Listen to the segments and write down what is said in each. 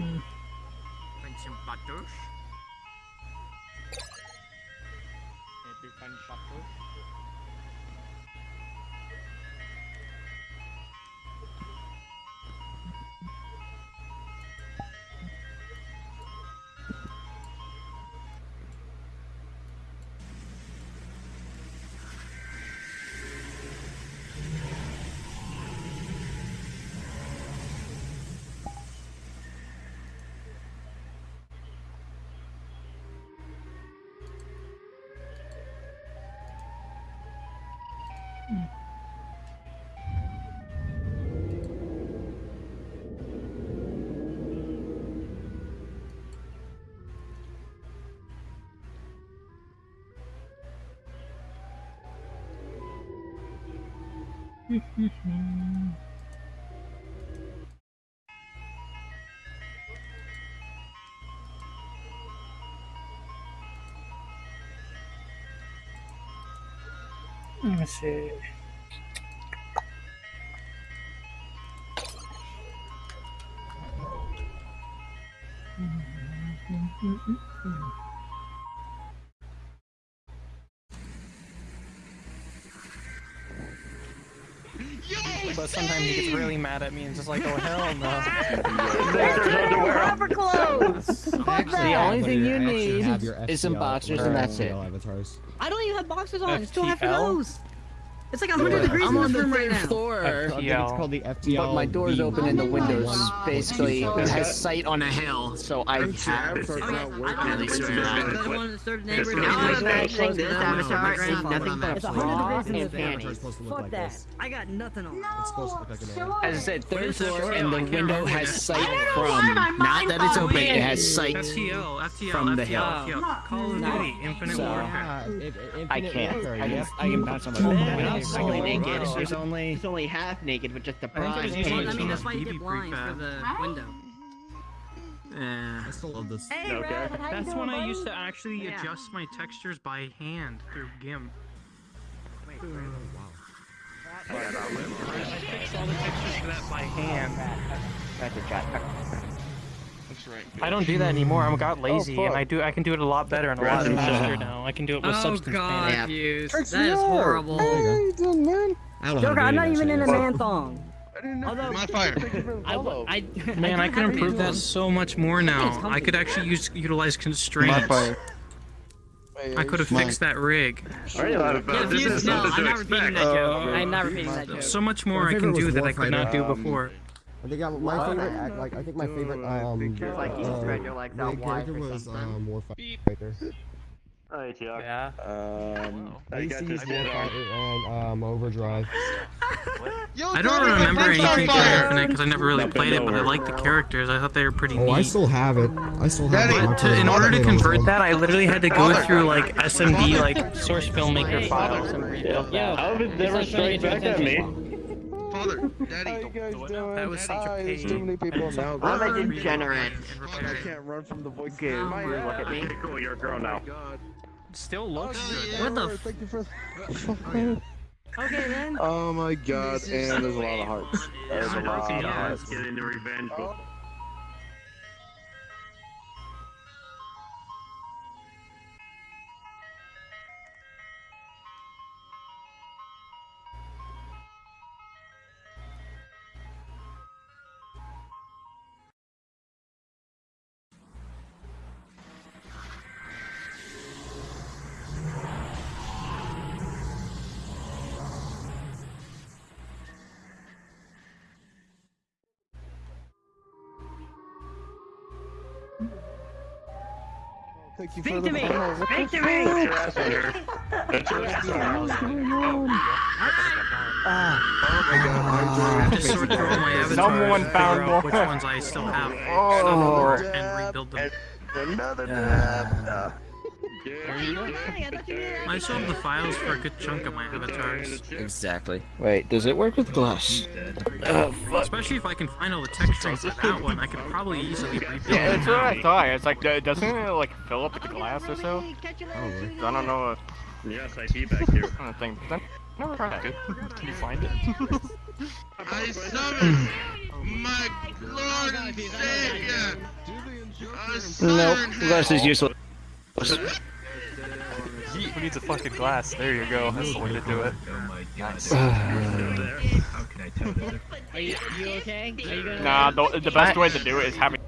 Mm. Find some butters. Maybe find butter. Let me see. But sometimes he gets really mad at me and just like, oh hell no. Proper clothes. The only thing you need is some boxers and that's it. I don't even have boxers on. Still have FTL? Clothes. It's like 100 degrees I'm in on this the room right now. floor. I think it's called the FTL. But my door's open and the oh windows basically What? has sight on a hill, so I have. Oh, yeah. I don't have the windows. I got one in the third neighborhood. I not got this, with Avatar, ain't nothing but that. It's a It's 100 bra degrees in and panties. Fuck that. I got nothing on. As I said, third floor, and the window has sight I don't know from. Not that it's open, it has sight. FTL, FTL, From the hill. FTL. Call of Duty, Infinite So- Warfare. I can't. I can, I can bounce on my Oh, phone. wow. It's Fully only naked. There's only. He's only half naked with just the think bra. it was and usually Well, I panties mean, It's that's why you get blinds for the window. Eh. I still love this. Hey, Okay. Red, That's doing, when I used to actually Yeah. adjust my textures by hand through GIMP. Wow. I fixed all the textures for that by hand. That's a chat. I don't do that anymore. I got oh, lazy, and I do. I can do it a lot better and a lot faster now. I can do it with Oh substance god, painting. Hughes. Tricks That is me out. horrible. There you go. I don't know how to Joker, do I'm not any even in a of that man thong. Although, My fire. I, w- I, Man, I can improve that so much more now. I could actually use utilize constraints. My fire. I could have fixed that rig. Yeah, Hughes, no, I'm not repeating that joke. I'm not repeating that joke. So much more I can do that I could not do um, before. I think I, my favorite, act- like I think my favorite, um, It's like you uh, spread your legs out main wide character for was something. um Warfighter. Yeah. Um, AC's Warfighter and um Overdrive. Yo, I don't remember anything from fire! Infinite because I never really played it, but I liked the characters. I thought they were pretty Oh, I still have it. I still have Daddy, it. To, in order to convert that, I literally had to go through like SMD, like source filmmaker files and rebuild that. How did it never strike back at me? Father, Daddy. That was such a pain. too many people now. I'm a degenerate. and I can't run from the voice. Okay, look at me. Cool, you're a girl oh now. Still oh, looks good. What the f- Thank you for. Oh, okay then. Oh my god, and there's a lot of hearts. There's a lot of hearts. get into revenge. Thank you Speak to me. follow. Speak to me. fuck? Oh my god, I I'm have to sort through all my avatars Someone figure found out which ones I still have Oh. and rebuild them. Another dab. I still have the files for a good chunk of my avatars. Exactly. Wait, does it work with glass? Oh, fuck. Especially if I can find all the texturing for that one, I could probably easily rebuild Yeah, it that's what I now. thought. It's like, uh, doesn't it like fill up with the glass or so? Probably. I don't know if. Yes, I see back here. I don't think. Then, never tried it. Can you find it? I summon my Lord and Savior! Nope, glass is useless. Who needs a fucking glass? There you go. That's the way to do it. Nice. Are you, you okay? Are you gonna? Nah, the, the best way to do it is having.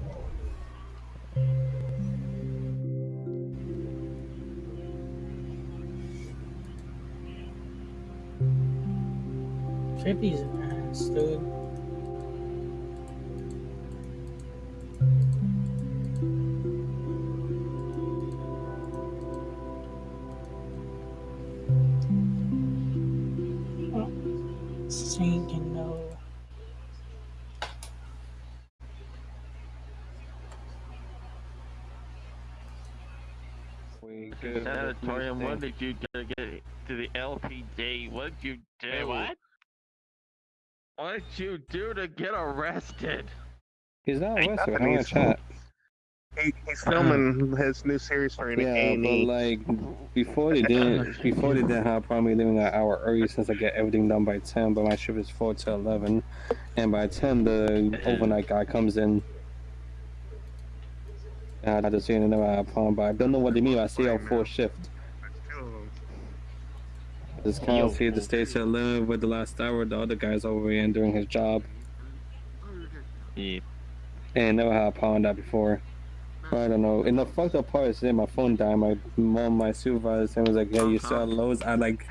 Fifty's an ass, dude. Sanatorium, what did you do to get to the LPD? What did you do? what? What did you do to get arrested? He's not Ain't arrested. nothing, We're he's chat. He, he's filming his new series for an Yeah, but A&E. like before they didn't before they didn't have a problem leaving an hour early since I get everything done by ten, but my shift is four to eleven, and by ten the uh-huh. overnight guy comes in. And I just seen another have a problem, but I don't know what they mean by stay on full shift. This can't see the stay to eleven with the last hour. The other guy's over here and doing his job. Yeah. And never had a problem with that before. I don't know. And the fucked up part is that my phone died. My mom, my supervisor, was like, "Yeah, you saw uh-huh. lows at like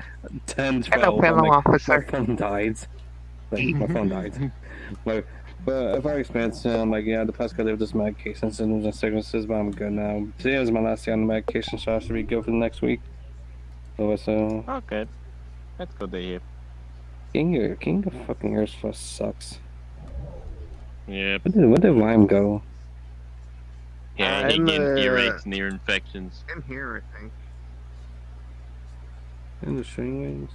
10, 12. I'm like, My phone died. Like my phone died. But but if I explained to him, like, yeah, the past couple of this medication symptoms and sicknesses, but I'm good now. Today was my last day on the medication, so I should be good for the next week. So, so Okay. That's good to hear. getting your getting your fucking ears full sucks. Yeah. Where did where did Rhyme go? Yeah, Uh, you in get the- earaches and ear infections. In here, I think. In the string wings.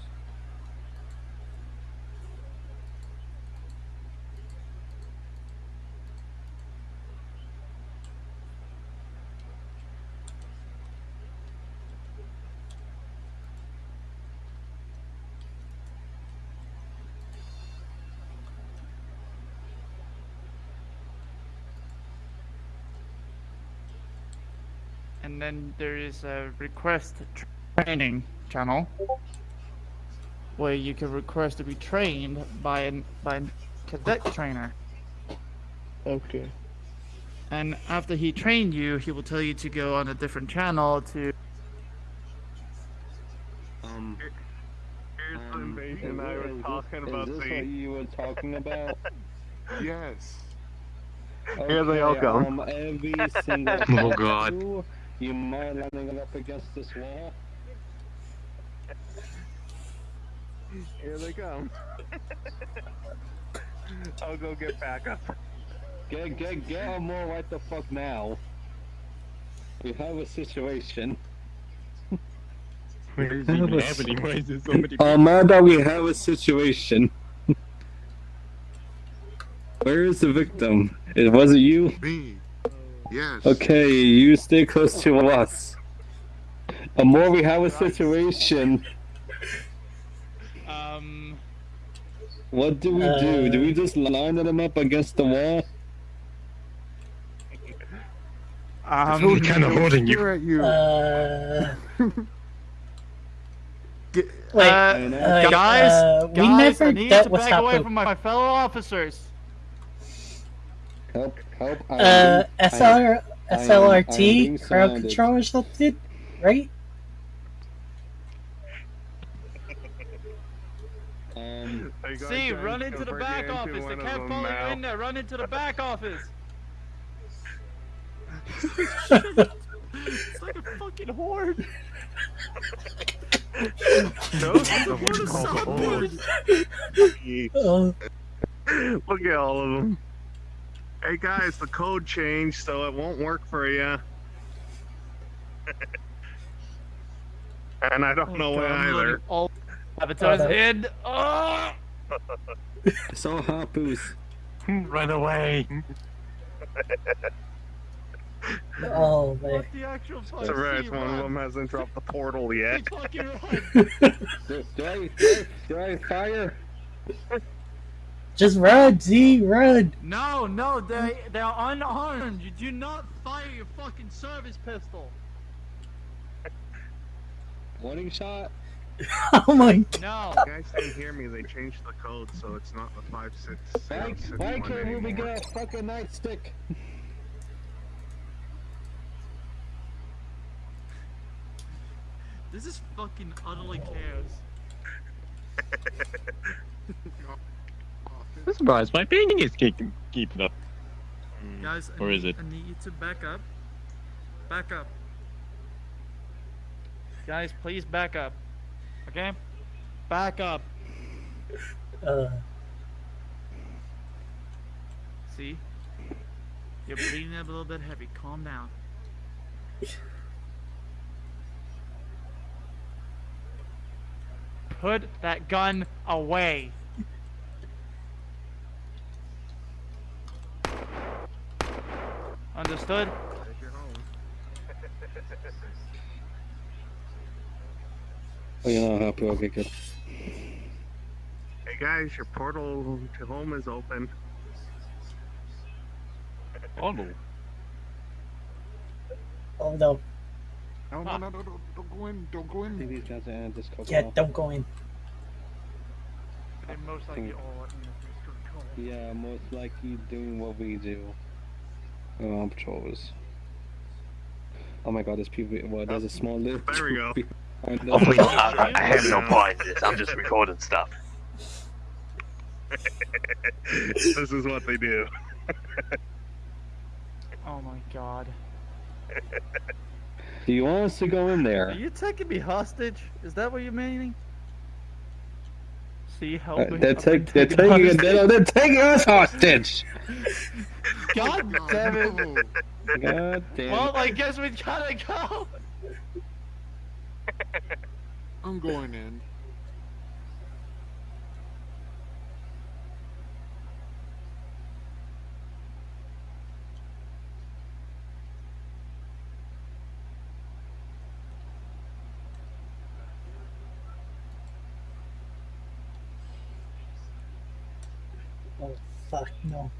And then there is a request training channel where you can request to be trained by an by a cadet trainer. Okay. And after he trained you, he will tell you to go on a different channel to. Um, Here's the um, invasion I is was this- talking is about. this See? what you were talking about? Yes. Okay, Here they all come. Um, every single Oh, God. Tattoo, You mind lining up against this wall? Here they come. I'll go get backup. Get get get them more right the fuck now. We have a situation. Where is Have a s- Why is there somebody? Amanda, we have a situation. Where is the victim? It wasn't you? Me. Yes. Okay, you stay close to us. The more we have a situation. Um. What do we Uh, do? Do we just line them up against the wall? Um. Who's kind of holding you? at you. Uh, wait, uh, uh, guys, uh, we guys, never I need to back away Hapu. from my fellow officers. Help, help. I Uh, am- SLR, I am- I am crowd control or something, right? Um, Are See, trying run into the back into office. They one of can't them follow now? you in there. Run into the back office. it's like a fucking horde. No, The horde is so big. Look at all of them. Hey guys, the code changed, so it won't work for you. and I don't know why either. All avatars Oh, that- Oh! it's all Hapu's. Run away. oh man. What the actual fuck? Surprise, See, one of them hasn't dropped the portal yet. Hey, fucking run. Do, do I, do, I, do I fire? Just run, Z, run. No, no, they they're unarmed. You do not fire your fucking service pistol. Warning shot. Oh my god. No. You guys didn't hear me. They changed the code, so it's not the five six zero Why, six why one can't we get a fucking nightstick? This is fucking utterly chaos. I'm surprised my ping is keeping keeping up. Guys, I Or need, is it? I need you to back up. Back up. Guys, please back up. Okay? Back up. Uh, See? You're breathing a little bit heavy. Calm down. Put that gun away. Understood? There's your home. Oh, you know how to okay, good. Hey guys, your portal to home is open. Oh no. oh no. No, no, no, no, no, don't go in, don't go I think in. these guys are in this cover. Yeah, don't go in. They most likely all in the Yeah, most likely doing what we do. Oh, on patrols. Oh my god, there's people. Well, there's a small list. There we go. Oh, please, I- I have no part in this. I'm just recording stuff. this is what they do. Oh my god. Do you want us to go in there? Are there? you taking me hostage? Is that what you're meaning? See how Uh, they're, take, they're taking it. They're, they're taking us hostage. God damn it! God damn. Well, I guess we gotta go. I'm going in. Oh fuck no.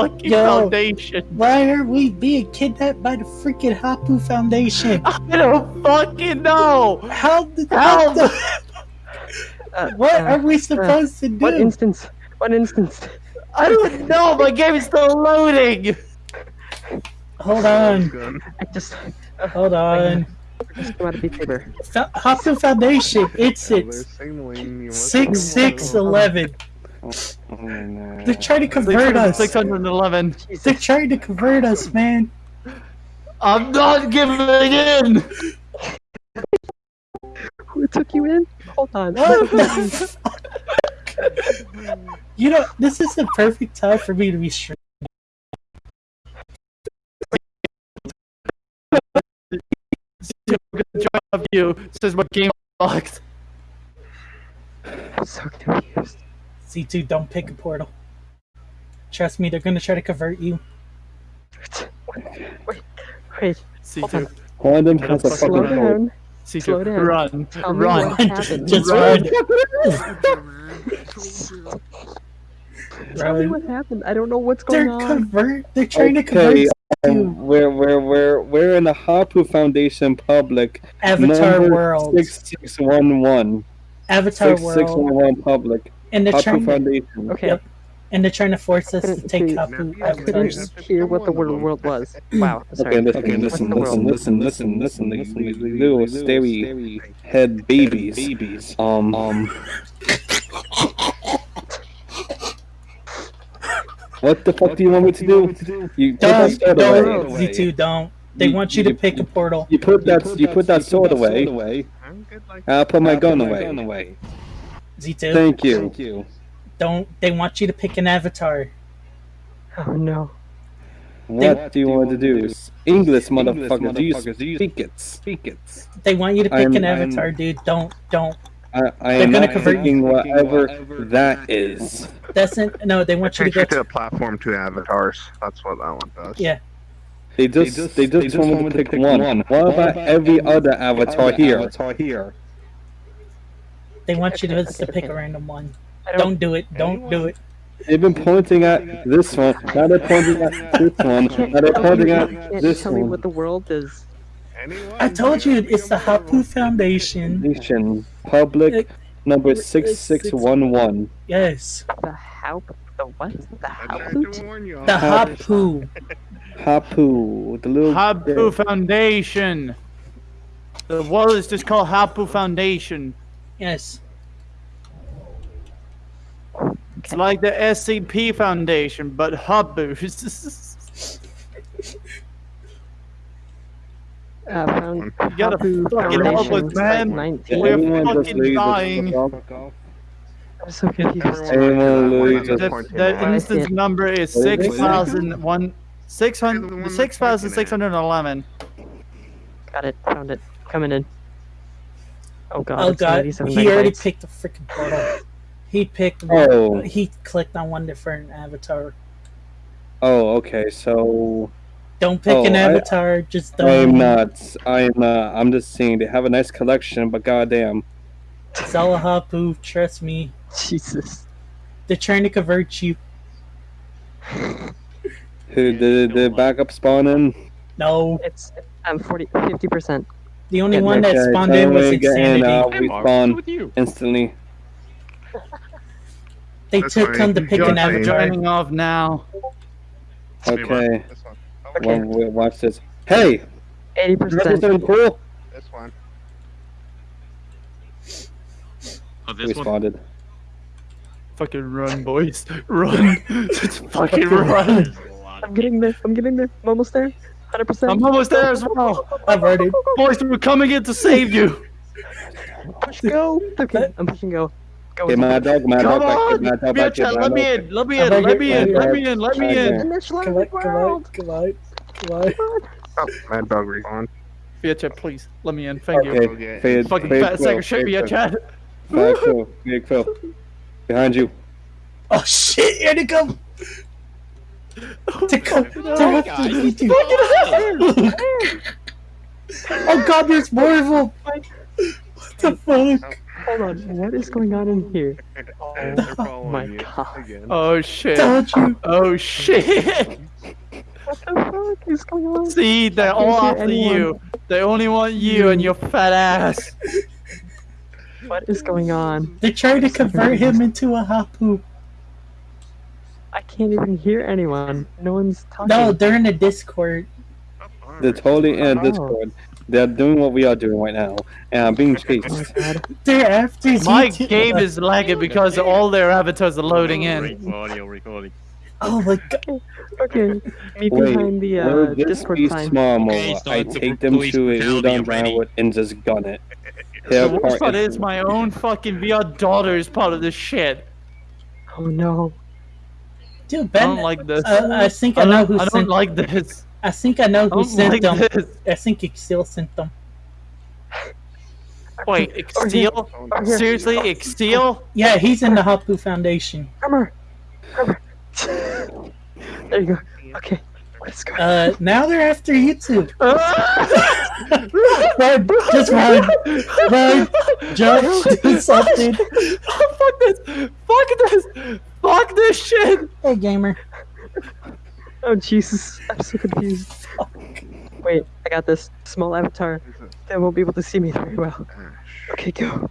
Fucking Yo. foundation. Why are we being kidnapped by the freaking Hapu Foundation? I don't fucking know. How did Help! what, the- what are we supposed to do? What instance? What instance? I don't know. My game is still loading. Hold on, Gun. I just hold on. just want to be Hapu Foundation, it's They're it's signaling you. six six eleven. No. They're uh, trying to convert us. Six hundred and eleven. They're trying to convert us, man. I'm not giving in. Who took you in? Hold on. What the fuck? You know, this is the perfect time for me to be streaming. Good job, you. Says my game locked. I'm so confused. C2, don't pick a portal. Trust me, they're gonna try to convert you. Wait, wait. C Hold two. on. One of them has a fucking code. down. C two. Slow down. Run. Tell me Run. Just Run. run. Tell me what happened. I don't know what's going They're on. convert. They're trying to convert you. um, we're we're we're we're in the Hapu Foundation public. Avatar World. Six six one one. Avatar Six six World. one one public. And they're Hapu trying. To, Okay. Yep. and they're trying to force us to take see- Hapu I couldn't Avatar. hear what the word world was. Wow. Sorry. Okay, listen, Okay, listen, what's the listen, world? listen, listen, listen, these little starey head babies. Babies. Um, um. What the fuck do you want me to do? You put that Don't, sword don't, away. Z2, don't. They want you to pick a portal. You put that you put that sword away. I'll put my gun away. Z2. Thank you. Thank you. Don't. They want you to pick an avatar. Oh no. What do you want to do? English, motherfucker. Do you speak it? Speak it. They want you to pick I'm- an I'm- avatar, dude. Don't, don't. I, I They're am gonna not convert thinking whatever that is. That's it. No, they want you to Change go it to to. a platform to avatars. That's what that one does. Yeah. They just they just, want me to pick one. What about every other avatar here? Avatar here. They want you to, to pick a random one. Don't do it. Don't do it. They've been pointing at this one. Now they're pointing at this one. Now they're pointing at Can't tell me what the world is. I told you it's the Hapu Foundation. Nation public number six six one one. Yes. The Hapu. The what? The Hapu. The Hapu. Hapu, the little Hapu Foundation. The world is just called Hapu Foundation. Yes. It's like the SCP Foundation, but Hapu. Uh, found You gotta Hapu fucking help Foundation us, man. Site 19. We're Anyone just fucking leave this dying. fuck off? I'm so confused. Anyone leave The, just the instance number is What is it? six thousand one six hundred six thousand six hundred eleven. Got it. Found it. Coming in. Oh god. Oh it's god. 97 He already picked the freaking portal. He picked one. Oh. He clicked on one different avatar. Oh, okay. So Don't pick Oh, an I- avatar. just don't. I'm not. I'm not. I'm just saying they have a nice collection, but goddamn. Zala Hapu. Trust me. Jesus. They're trying to convert you. Who did the backup spawn in? No. It's I'm 40 50 percent. The only Get one that Okay, spawned in was me again, Insanity. uh, we spawn instantly. They That's took him to pick Join- an avatar. Joining off now. Okay. This one. Well, wait, watch this. Hey, 80 you got percent. something cool? This one. Oh, We this one. spotted. Fucking run, boys. Run. Just fucking run. I'm getting there. I'm getting there. I'm almost there. 100 percent. I'm almost there as well. I've already. Boys, we're coming in to save you. Push go. Okay. I'm pushing go. Go. Get my dog, my Come dog back, on. get my dog Be back, get Let me in. Let me in. Let me in. Let me in. Let me in. In this Come on, come on, world. come on. Oh, Mad Dog respawn. Be please. Let me in. Thank you. Okay, fade, Fucking fade fat Phil, sack of shit. fade Be a Phil. chat. Fade Phil, Phil. Behind you. Oh shit! Here they come. To come to no, rescue you. Oh god, there's more of them. What the fuck? Hold on. What is going on in here? They're oh following my you God. again. Oh shit. Told you. Oh shit. What the fuck is going on? See, they're I can't all hear after anyone. you. They only want you and your fat ass. What is going on? They're trying to convert him into a hapu. I can't even hear anyone. No one's talking. No, they're in the Discord. They're totally in Oh. Discord. They're doing what we are doing right now, and I'm being Oh my chased. god. They're after My Z2. game is lagging because all their avatars are loading in. Audio recording. Oh my god. Okay. Meet Wait, behind the uh, this Discord be sign. small Okay, so I take them to a brutality udon already. downward and just gun it. The worst part part is- is my own fucking VR daughter is part of this shit. Oh no. Dude, I Ben. don't like this. uh, I think I, I know don't, who I don't sent. like this. I think I know I who don't sent like them. this. I think Exil sent them. Wait, Exteel? Seriously, Exteel? Yeah, he's in the Hapu Foundation. Armor. Armor. there you go. Okay. Let's go. Uh, now they're after you two. run, just run, run, jump, do something. Fuck this! Fuck this! Fuck this shit! Hey, gamer. Oh Jesus. I'm so confused. Wait, I got this. Small avatar. They won't be able to see me very well. Okay, go.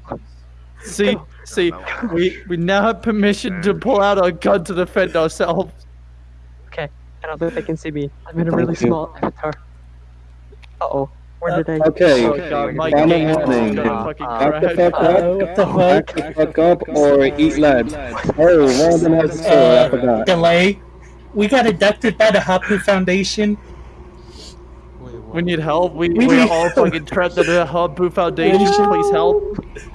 See, see, we we now have permission to pull out our gun to defend ourselves. Okay. I don't think they can see me. I'm in a really small avatar. Uh oh. Where did I? Okay, Oh god, my final game warning. gonna Back the crash. fuck Uh, up, what the back fuck? the fuck up, or eat lead. Oh, one of them has a sword, I forgot. Delay. We got abducted by the Hapu Foundation. We need help. We, We we're need all help. fucking trapped in the Hapu Foundation. Please help.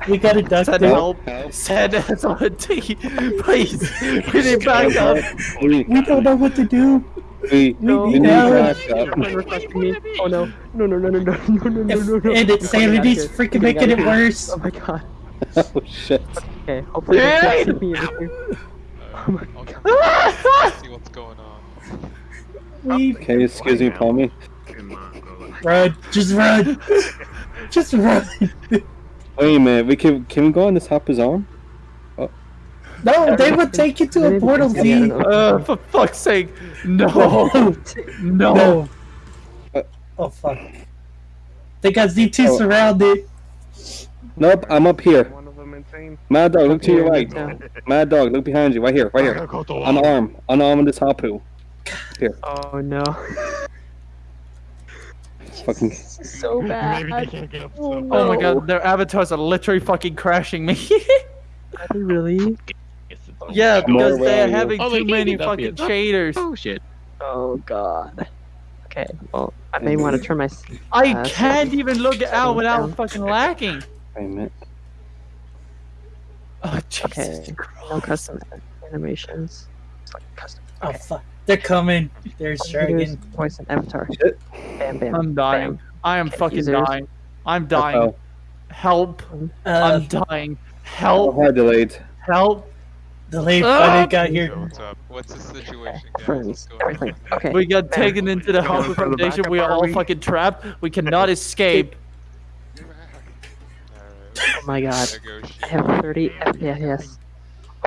We got abducted. Send help. Send us on a team. Please. We need backup. We, We don't know what to do. We, No. we need No. backup. Friend requesting me. Oh no. No, no, no, no, no, no, no, no, no, no. And insanity's We're freaking making it worse. Oh my god. Oh shit. Okay, hopefully they can't see me in here. Oh my god. Let's see what's going on. We Okay, excuse me, Palmy. run. Just run. Just run. Wait a minute, we can can we go on this Hopper's arm? No, they would take you to a portal, Yeah, Z. know. Uh, for fuck's sake. No. No. No. Oh fuck. They got Z2 Oh. surrounded. Nope, I'm up here. One of them insane. Mad dog, look to your right. yeah. Mad dog, look behind you, right here, right here. Unarmed, unarmed this Hapu. Here, Oh no. fucking. so bad. Oh, no. Oh my god, their avatars are literally fucking crashing me. Are they really? Yeah, More because they're having Oh, too many fucking yet. shaders. Oh shit. Oh god. Okay, well, I may want to turn my. s- I uh, can't even look out without down. fucking lagging. Wait a minute. Oh, Jesus Okay, Christ. no custom animations. It's like custom. Oh fuck. They're coming. There's Dragon. voice and avatar. Shit. Bam, bam. I'm dying. bam. I am fucking Users. dying. I'm dying. Uh-oh. Help. Uh, I'm dying. Oh, Help. hard delayed. Help. The late oh. finally got So here. what's up? What's the situation, guys? What's everything. Okay. We got taken into the Going Hopper Foundation. We are are all we? fucking trapped. We cannot escape. Oh my god. I have 30 FPS.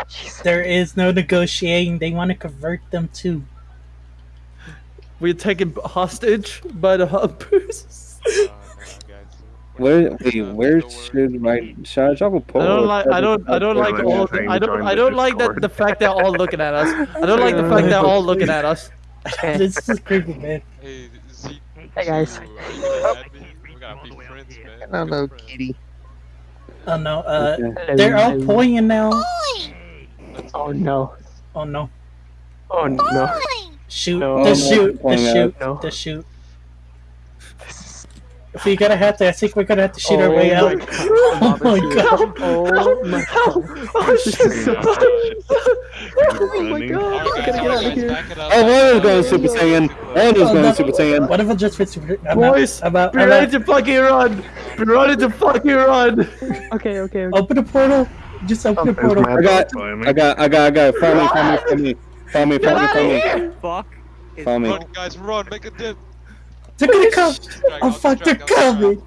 Jesus. There is no negotiating. They want to convert them too. We're taken hostage by the Hoppers. Where, wait, where should I, should I drop a poll? I don't like. I don't. I don't like Like all. saying I don't. I the don't like that. The fact they're all looking at us. I don't like the fact they're all looking at us. This is creepy, man. Hey, Z. Hey, guys. Are you gonna add me? We gotta be friends, man. Hello, kitty. Oh no. Uh, Okay. they're all pointing now. Oh no. Oh no. Oh no. Shoot. No. The Oh, shoot. The pointing out. shoot. The shoot. If we gonna have to, I think we're gonna have to shoot our Oh way out. God. Oh my god. Oh my god. Oh shit! Oh my god. Alright, I gotta get out of here. back it up. Oh, one was going Super Saiyan. One was Oh, going no. Super Saiyan. What if I just went super? I'm Boys, out. I'm out. be ready to fucking run. Be ready to fucking run. Okay, okay, okay. Open the portal. Just open the portal. I got, I got, I got, I got. Follow me, follow me, follow me, follow me, follow me, follow me. Fuck. Follow me. Run, guys, run! Make a dip. They're gonna come. Oh fuck, they're distract, I'll distract. coming.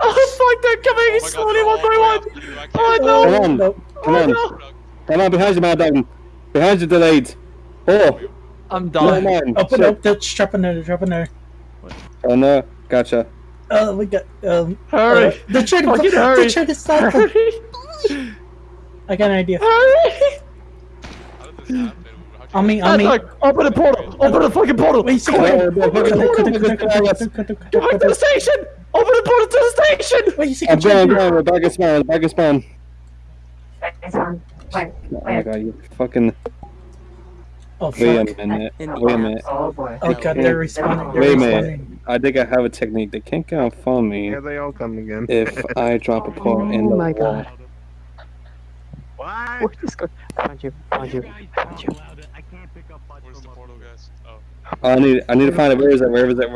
Oh fuck! They're coming Oh my God, slowly one by one. after you. I can't- Oh Come on, come Oh on, come on, behind you, Mad Dog. Behind you, delayed. Oh, I'm no, dying. man. Open up. They're dropping there. They're dropping there. Oh no, gotcha. Oh, we got. Um. Hurry! uh, they're trying to. Fucking They're trying to stop them. Hurry! I got an idea. Hurry! How did this happen? How'd you On me. On me. open the portal! Open the fucking portal! Wait, see, Come wait. on. Oh, no, Open the no, no, portal! Go back to the station! Open the portal to the station! Wait, you see, I'm going, I'm going. We're back at spawn. Back at spawn. Oh my god, you fucking. Oh Wait a minute. Wait a minute. Oh boy. Oh, god, they're responding. They're Wait a responding. I think I have a technique. They can't get on phone me Here they all come again. if I drop a portal in the Oh my wall. god. What? Where'd this go? I found you. I found you. I found you. Where's the portal, guys? Oh. I need, I need to find it. Where is it? Where is it?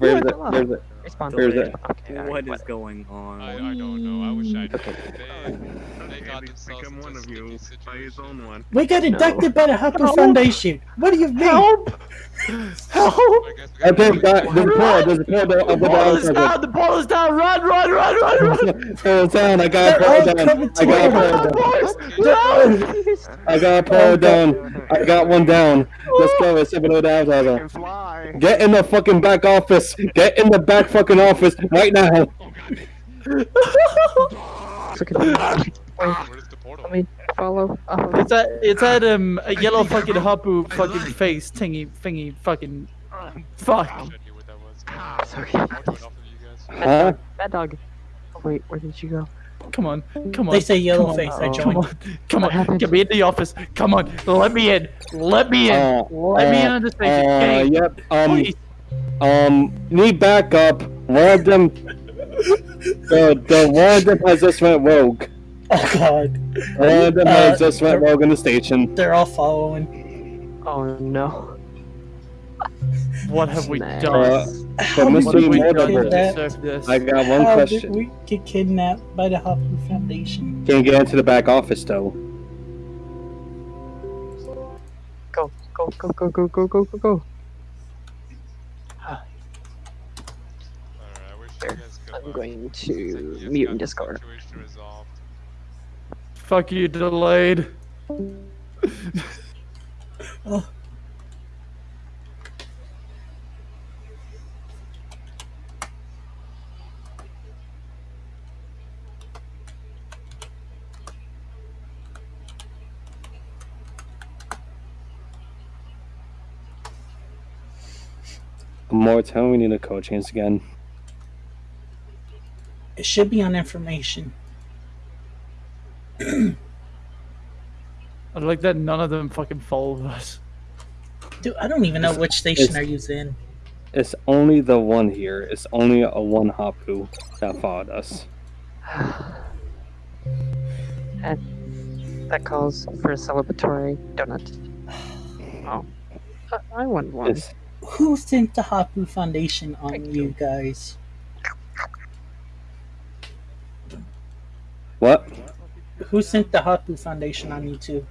Where is it? Where is it? Respawn. Where is it? Okay, alright, What is whatever. going on? I, I don't know. I wish I knew. Okay become one of you by his own one. We got abducted no. by the Hopper Help. Foundation. What do you mean? Help! Help! I think the ball, there's a ball, the, ball is down, the ball is down, run, run, run, run, run! Down, I got pulled down, I got pulled down. I got pulled down, I got one down. Let's go, it's 7 down, Get in the fucking back office, get in the back fucking office right now. Oh, Wait, Where's the portal? let me follow up. of- It's at it's at um a yellow fucking hapu fucking face thingy thingy fucking fuck. I knew what that was. Sorry. I'll do enough of you guys. Huh? Bad dog. Oh wait, where did you go? Come on, come on. They say yellow come on, face, I Come joined. on, come on. happened? Get me in the office. Come on, let me in. Let me in. Uh, let me in on the station. Uh, Hey, yep. Um, please. um, need backup. One of them, the the one of them has just went rogue. Oh god. One of Uh, has just went they're- rogue in the station. They're all following. Oh no. What have we Nice. done? Uh, How but did What have Mr. we we get to deserve this? I got one How question. did we get kidnapped by the Hapu Foundation? Can't get into the back office though. Go, go, go, go, go, go, go, go, go. Alright, I wish you guys good I'm going Seems like you to mute in Discord. Situation resolved. Fuck you, delayed. Oh. More time. We need a code change again. It should be on information. I like that none of them fucking follow us. Dude, I don't even know which station are you in. It's only the one here. It's only a one Hapu that followed us. And that calls for a celebratory donut. Oh. I, I want one. It's Who sent the Hapu Foundation on you guys? what? Who sent the Hapu Foundation on you too?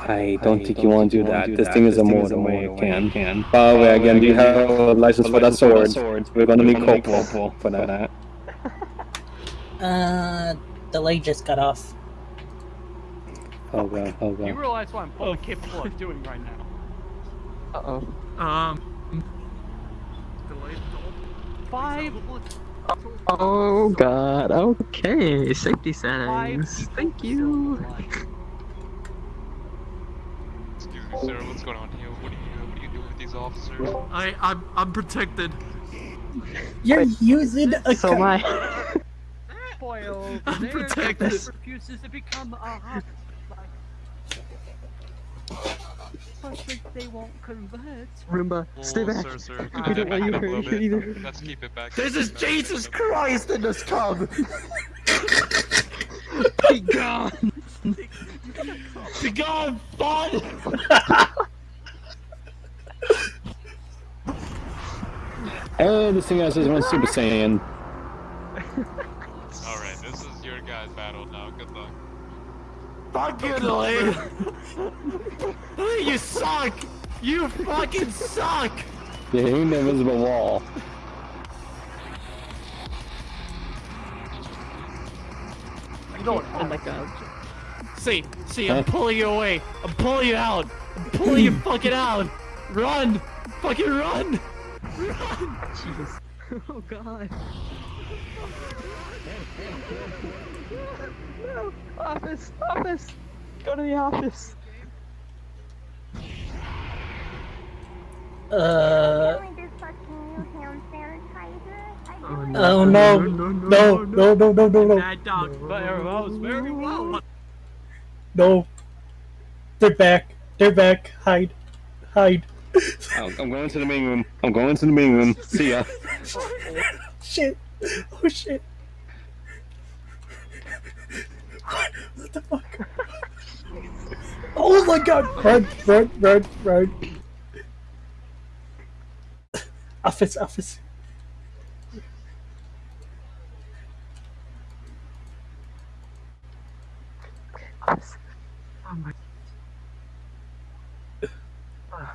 I don't think you want to do that. This thing is a more than way it can. By the way, again, do you have a license for that sword? We're gonna need Corporal for that. Uh, the light just got off. Oh god, oh god. You realize what I'm fully capable of doing right now. Uh oh. Um, Five. Oh god. Okay. Safety settings. Five. Thank you. Excuse me, sir. What's going on here? What are you? What are you doing with these officers? I I'm I'm protected. You're using a So co- am I. Boy over I'm protected. refuses to become a hot. But they won't convert. Roomba, stay back. Sir, sir, We don't want you it up a little hurt bit? either. Let's keep it back. This is Jesus keep it back. Christ in this tub. Be gone. Be gone, bud. Oh, this thing has this one Super Saiyan. Alright, this is your guys' battle now. Good luck. Fuck you, Delaney. you suck. You fucking suck. Yeah, hitting the invisible wall. You know what? Oh my god. See, see, I'm pulling you away. I'm pulling you out. I'm pulling you fucking out. Run, fucking run. Run. Jesus. Oh god. No! Office! Office! Go to the office! Uh. Oh Oh no! No! No! No! No! No! No! Uh, that dog knows very well. No! They're back! They're back! Hide! Hide! I'm I'm going to the main room. I'm going to the main room. See ya. Shit! Oh shit! What, what the fuck? Oh my god! Run! Run! Run! Run! Office! Office! Office. Oh my.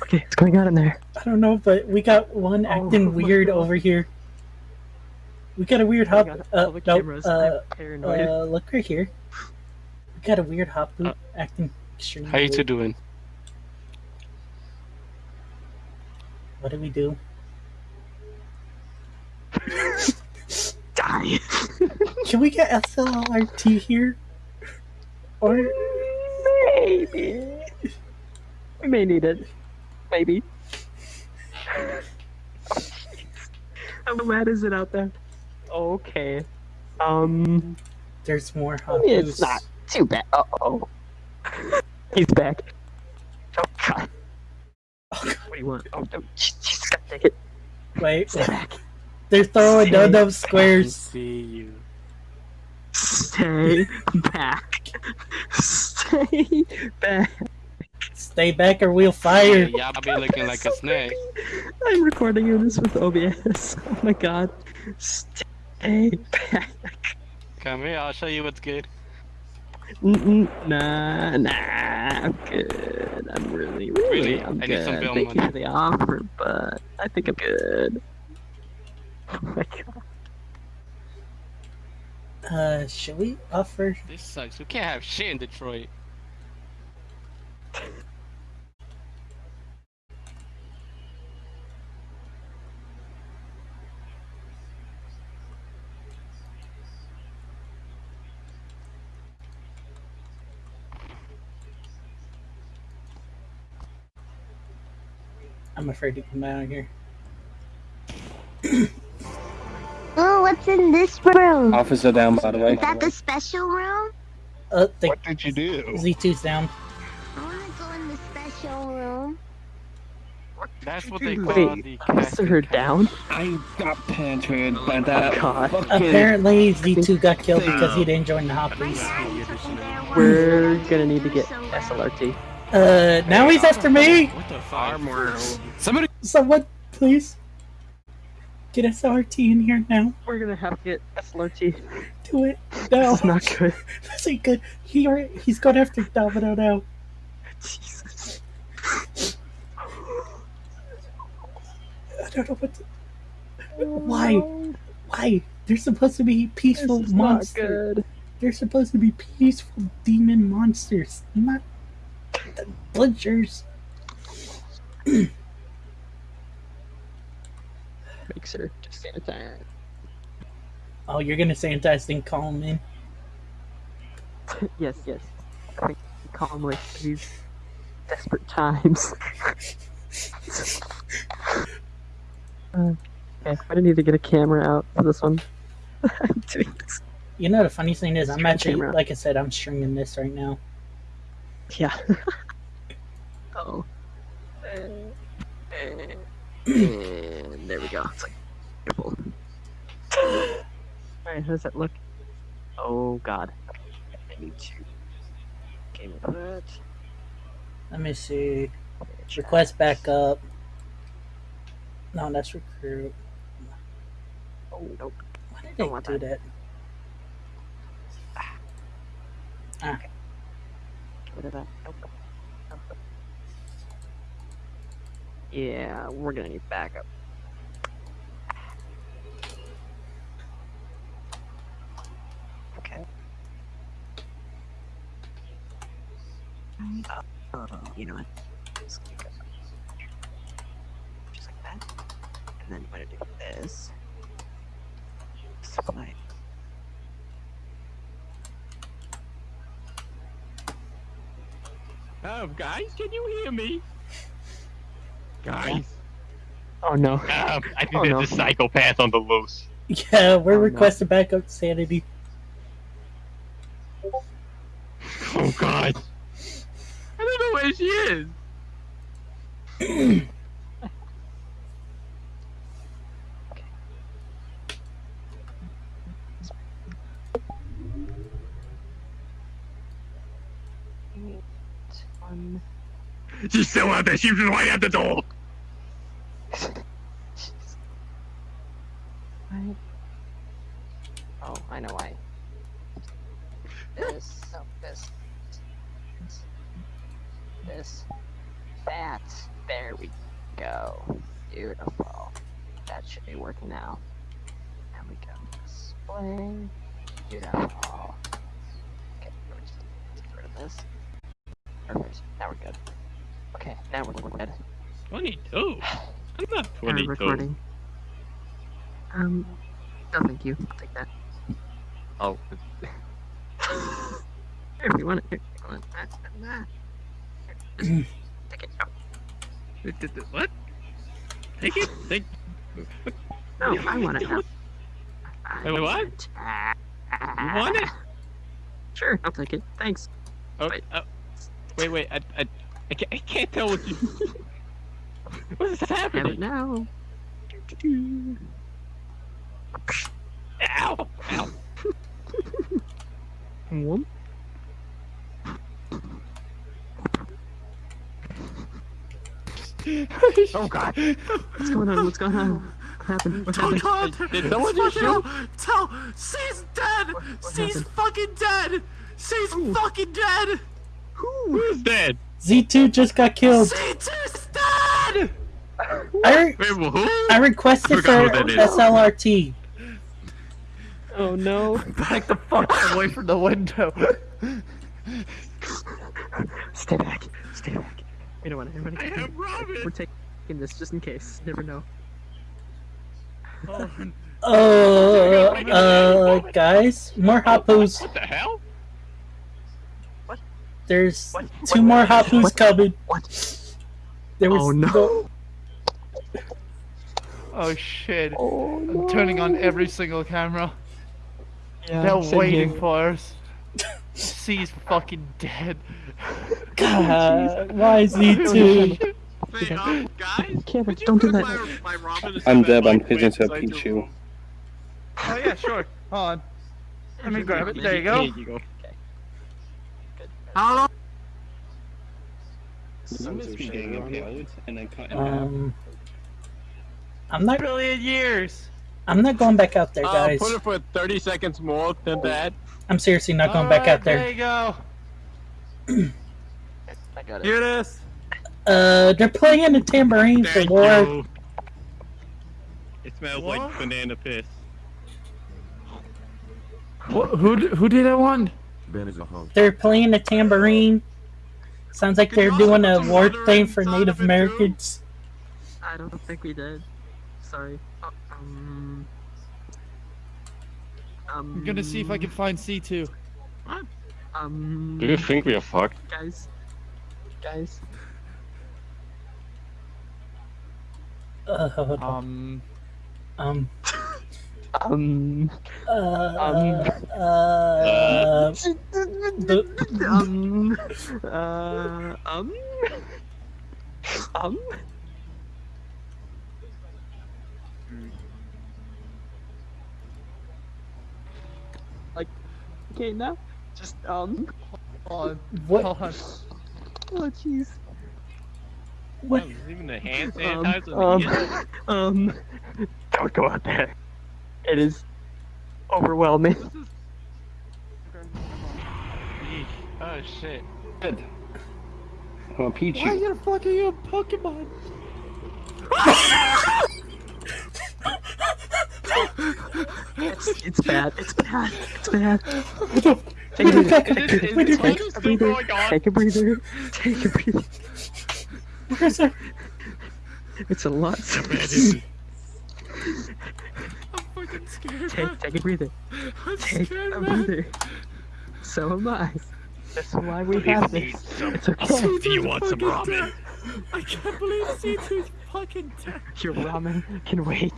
Okay, what's going on in there? I don't know, but we got one acting Oh weird over here. We got a weird Oh my hop. Uh, no, uh, uh, look right here. We got a weird hop Uh, acting extremely. How you two doing? What do we do? Die! Can we get SLRT here? Or Maybe. We may need it. Maybe. How mad is it out there? Okay. Um. There's more I mean, Hapus. it's not too bad. Uh oh. He's back. Oh god. What do you want? Oh, no. Jesus, God dang it. Wait, Stay back. they're throwing Stay no no squares. See you. Stay back. Stay back. Stay back or we'll fire. y'all be looking like a snake. I'm recording you this with OBS. Oh my god. Stay back. Come here, I'll show you what's good. Mm-mm, nah, nah, I'm good. I'm really, really, Really? I'm I good. need some bill Thank you for the offer, but I think I'm good. Oh my god. Uh, should we offer? This sucks. We can't have shit in Detroit. I'm afraid to come out here. Oh, what's in this room? Officer down, by the way. Is that the special room? Uh, the What did you do? Z2's down. I wanna go in the special room. That's what they Wait, call the officer down? I got penetrated by that God. Apparently, Z2 got killed because he didn't join the hot police. We're gonna need to get SLRT. Uh, now he's after me. What the fuck? Armor. Somebody. Someone, please. Get SRT in here now. We're gonna have to get SLRT. Do it. No. This is not good. This ain't good. He already, he's going after Domino now. Jesus. I don't know what to... Why? Why? They're supposed to be peaceful not monsters. good. They're supposed to be peaceful demon monsters, not the butchers. Make sure to sanitize. Oh, you're gonna sanitize then call him in. yes, yes. I think calmly for these desperate times. uh, okay, I need to get a camera out for this one. I'm doing this. You know the funny thing is, I'm actually, camera. like I said, I'm stringing this right now. Yeah. oh. And there we go. It's like beautiful. Alright, how does that look? Oh god. I need to game input. Let me see. Request backup. No, that's recruit. Oh nope. Why did Don't they want do that? Ah, Get rid of that. Nope. Nope. Yeah, we're gonna need backup. Okay. Uh, you know what? Just. Just like that. And then I'm gonna do this. Slide. Oh, guys, can you hear me? Guys, Oh no. um, I think Oh, there's no. a psychopath on the loose. yeah, we're Oh, no. requesting backup sanity. Oh God. I don't know where she is. One. She's still out there. She's right at the door. Right. Oh, I know why. This, oh, this, this, this, that. There we go. Beautiful. That should be working now. There we go. Display. Beautiful. Okay, we're just get rid of this. Perfect. Now we're good. Okay, now we're good. 22. I'm not Uh, 22. recording. Um, no thank you. I'll take that. Oh. Here, if you want it. Here, you want that. that, that. Here, just Take it. Oh, What? Take it. Take. no, I want it now. Wait, what? You want it? Sure, I'll take it. Thanks. Oh, oh. Wait, wait, I, I, I, can't, I can't tell what you. what is it happening? now. Ow! Ow! Whoop. Oh god! What's going on? What's going on? What happened? What Oh god! Did someone just shoot? tell, she's dead. she's happened? fucking dead. She's fucking dead. Who's dead? Z2 just got killed. C2's dead. I, re- Wait, well, who? I requested I for forgot who that is. SLRT. Oh no. Back the fuck away from the window. Stay back. Stay back. You know what? Everybody I get am Robin. We're taking this just in case. Never know. Uh, uh, guys, more Hapus. What the hell? What? There's two more Hapus coming. What? There was Oh, no. Oh shit. I'm turning on every single camera. Yeah, They're waiting here. for us. C's fucking dead. God, why Z2? Hey, um, guys, Cameron, don't do that. My, my I'm Deb, I'm Mike pitching wins to a Pichu. Oh yeah, sure. Hold on. Let me grab it. There you go. Here you go. How long? You must be getting impaled and then cut in. Um, I'm not. Billion years. I'm not going back out there, Uh, guys. put it for 30 seconds more than that. I'm seriously not going back out There there. you go. I got it. Hear this? Uh, they're playing the tambourine for Thank war. you. It smells like banana piss. What, who who did that one? Ben is a hunk. They're playing the tambourine. Sounds like they're doing a war thing for Native Americans. I don't think we did. Sorry. Oh, um. Um. I'm gonna see if I can find C2. Um. Do you think we are fucked? Guys. Guys. Uh, hold on. Um. um, Um. uh, uh, um. Uh. Um. Um. Like, okay, now, just um. Hold on. what? Hold on. Oh, jeez. What? Even the hand Um, sanitizer. um, um, don't go out there. It is overwhelming. Oh shit. Good. I'm a Pichu. Why you fucking you a Pokemon? It's, it's bad. It's bad. It's bad. Take a breather. Is this, is Wait, this wait, fight still going on? Take a breather. Take a breather. Where's our- It's a lot. I'm fucking scared. Take, take a breather. I'm Take scared, a man. breather. So am I. That's why we Please have eat this. some. It's okay. Do you want some ramen? dead. I can't believe C2's fucking dead. Your ramen can wait.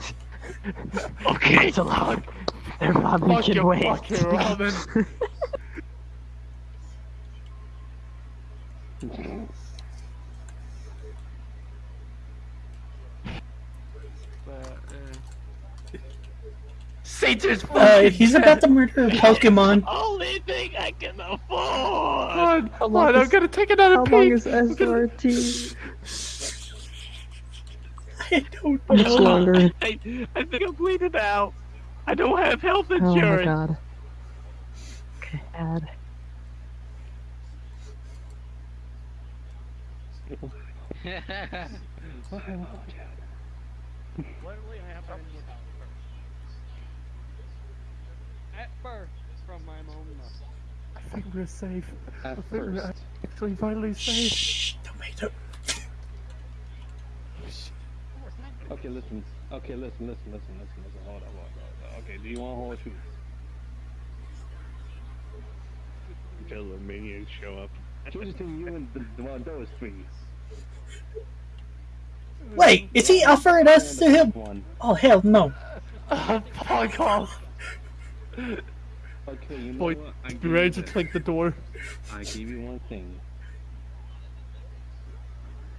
Okay. It's allowed. Their ramen Fuck can your wait. fucking ramen. C2's Uh, fucking he's about to murder a Pokemon. Only thing I can afford. Hold on, hold long on, I'm gonna take another How peek. long is SRT? I don't Much know. longer. I, I think I'm bleeding out. I don't have health insurance. Oh my insurance. god. Okay, add. At first, from my mom. I think we're safe. At I think we're actually finally safe. Shh, Okay, listen. Okay, listen, listen, listen, listen, listen. Hold on, hold on, hold on. Okay, do you want horseshoes? Until the minions show up. Choose between you and the, the one of those three. Wait, is he offering us to him? One. Oh hell no! Oh, fuck off. Okay, you know Boy, what? I be ready to this. click the door. I give you one thing.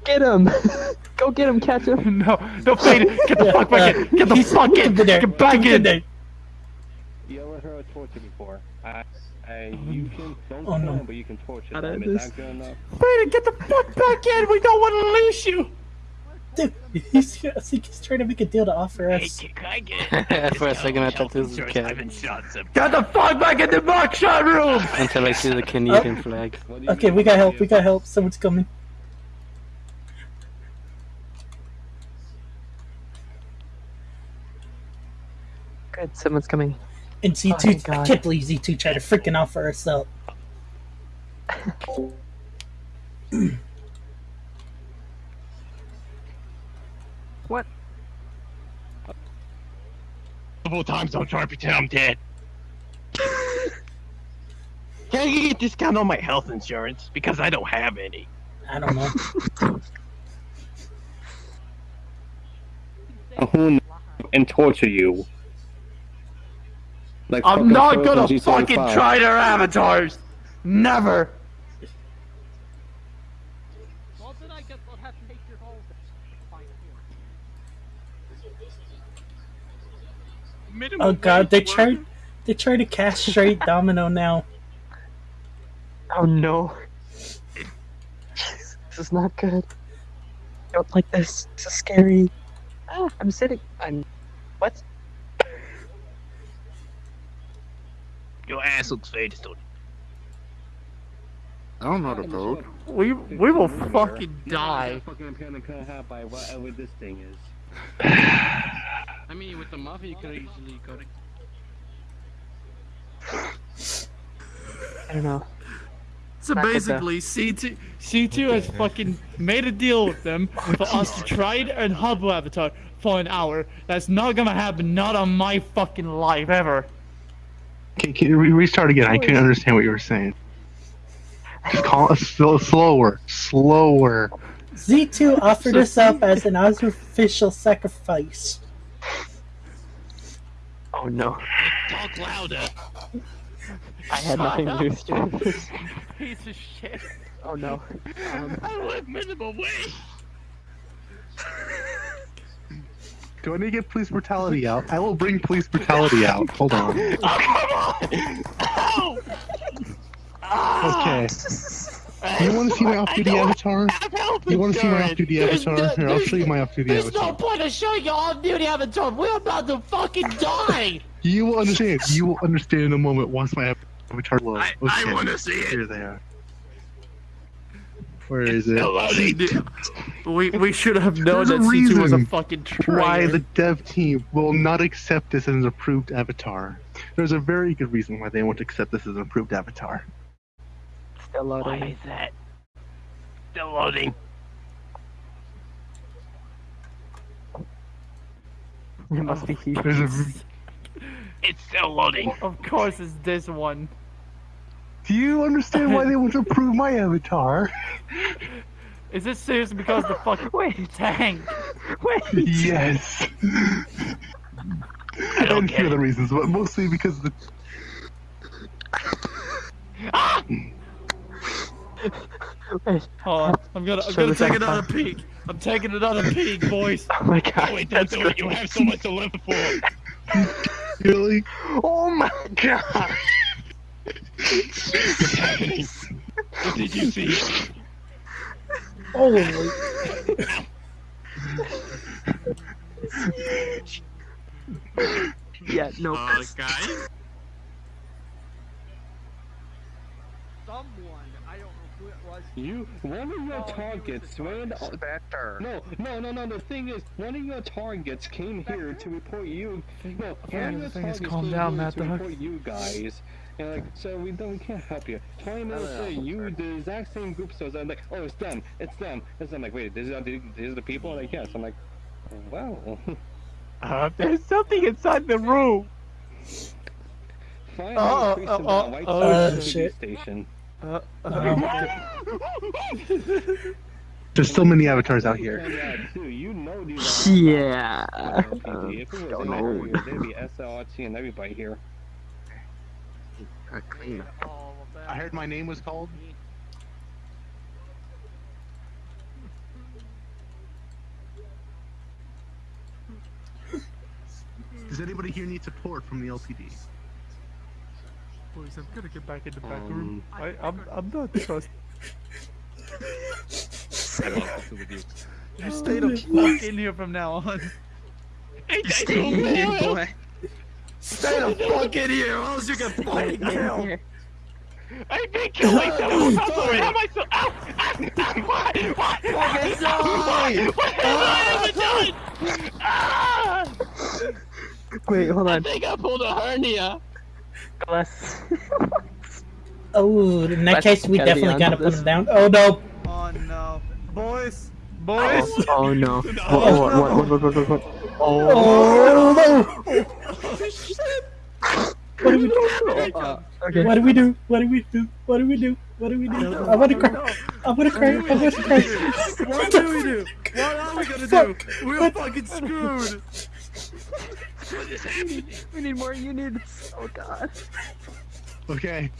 Get him! Go get him, catch him! no, no, Fade! Get the fuck back in! Get the fuck in! there. Get back in! there. You ever heard of torture before? I, I, oh, you can don't Oh, kill no. him, but you can torture Not them. at Is this. that good enough? Fade, get the fuck back in! We don't want to lose you! Dude, he's, I think he's trying to make a deal to offer us. For a second, I thought this was a cat. Get the fuck back in the buckshot room! Until I see the Canadian oh. flag. What do you Okay, we got help. We got help. Someone's coming. Good, someone's coming. And Oh, Z2, thank I God. can't believe Z2 tried to freaking offer us help. What? Multiple times, don't try to pretend I'm dead. Can I get a discount on my health insurance? Because I don't have any. I don't know. Who and torture you? Like I'm not gonna fucking try their avatars! Never! Well, then I guess I'll have to take your whole Fine, here. Oh god, they tried they tried to castrate Domino now. Oh no. This is not good. I don't like this. This is scary. Ah, I'm sitting. I'm. What? Your ass looks faded, don't I don't know the code. We we will fucking die. Fucking panic couldn't by whatever this thing is. I mean, with the mafia, you could easily go to. I don't know. So Not basically, C2 C2 has fucking made a deal with them for us to trade and hub avatar for an hour. That's not gonna happen. Not on my fucking life ever. Can, can you restart again? I couldn't understand what you were saying. Just call it slow, slower, slower. Z2 offered us up as an artificial sacrifice. Oh no. Talk louder. I had nothing to do with it. Piece of shit. Oh no. Um, I live minimum wage. Do I need to get police brutality out? I will bring police brutality out. Hold on. Oh come on! Okay. Ah! You want to see my off-duty avatar? You want to see my off-duty avatar? no- Here, I'll show you my off-duty avatar. There's no point in showing you off-duty avatar. We're about to fucking die. You will understand. You will understand in a moment once my avatar loads. I- I wanna see it. Here they are. Where is it? We we should have known There's that C2 was a reason fucking Why the dev team will not accept this as an approved avatar. There's a very good reason why they won't accept this as an approved avatar. still loading. Why loading. is that? Still loading. It must be huge. There's It's still loading. Of course, it's this one. Do you understand why they want to approve my avatar? Is this serious because the fucking Wait. tank? Wait. yes. I don't and get few other reasons, but mostly because the ah! Wait. Hold on. I'm gonna I'm Show gonna take avatar. another peek. I'm taking another peek, boys. Oh my god. Wait, don't that's do it. You have so much to live for. really Oh my god. What's happening? What did you see? Holy. Yeah, no. Uh, guys? Someone, I don't know who it was. You, one of your targets ran. No, no, no, no. The thing is, one of your targets came here to report you. No, Yeah, one of the your thing is, targets calm came down, here Matt to Dog. report you guys. And like, so we don't, we can't help you. Twenty minutes later, you, the exact same group, so I'm like, oh, it's them, it's them. It's them. Like, wait, these are the, these are the people. Like, yes. I'm like, wow. Uh, there's something inside the room. Finally, Uh-oh, increase uh-oh, down oh, to shit. station. Uh, there's so many avatars out here. Yeah, too. You know these are Yeah. LPG. If it was Don't know. there'd be SLRT and everybody here. A cleanup. I heard my name was called. Does anybody here need support from the LPD? Boys, I'm gonna get back in the back Um, room. I, I'm, I'm not trust. I don't know with you. You stay the fuck in here from now on. Stay in here, boy. Stay the fuck in here, or else you get fucking killed. I've been killing someone. I'm sorry. How am I so? Ow! Ow! Why? Why? Fucking Why? What have I ah. done? Ah! Wait, hold ah! I on. think I pulled a hernia. Bless. Oh, in that Let's case, we definitely gotta put him down. Oh no. Oh no, boys, boys. Oh, oh no. What, what, what, what, what, what, what? Oh no. What do we do? Uh, okay. What do we do? What do we do? What do we do? What do we do? I'm gonna cry. I'm gonna cry. I'm gonna cry. What do we do? What are we gonna do? We're fucking screwed. We need more units. Oh god. Okay,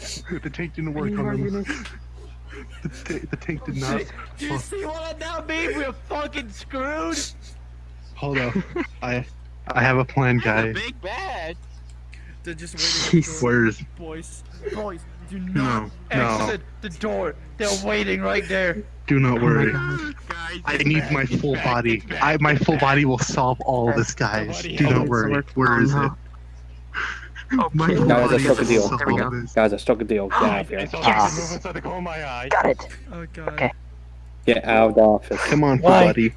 the tank didn't work need on more them. units. The, the tank did not. Do you see what I now mean? We're fucking screwed. Hold up. I I have a plan, guys. Big bad. They're just waiting. at the door. Where's Boys, boys, do no not no? exit the door. They're waiting right there. Do not Oh worry. Guys, I need my full body. I my full body will solve all this, guys. Do not worry. Where is uh-huh. it? Oh, my full Guys, I body struck a will deal. solve this. Guys, I struck a deal. Get out of here. It's all Yes. moving inside the corner of my eye. Got it. Oh god. Okay. Get out of the office. Come on, full Why? body.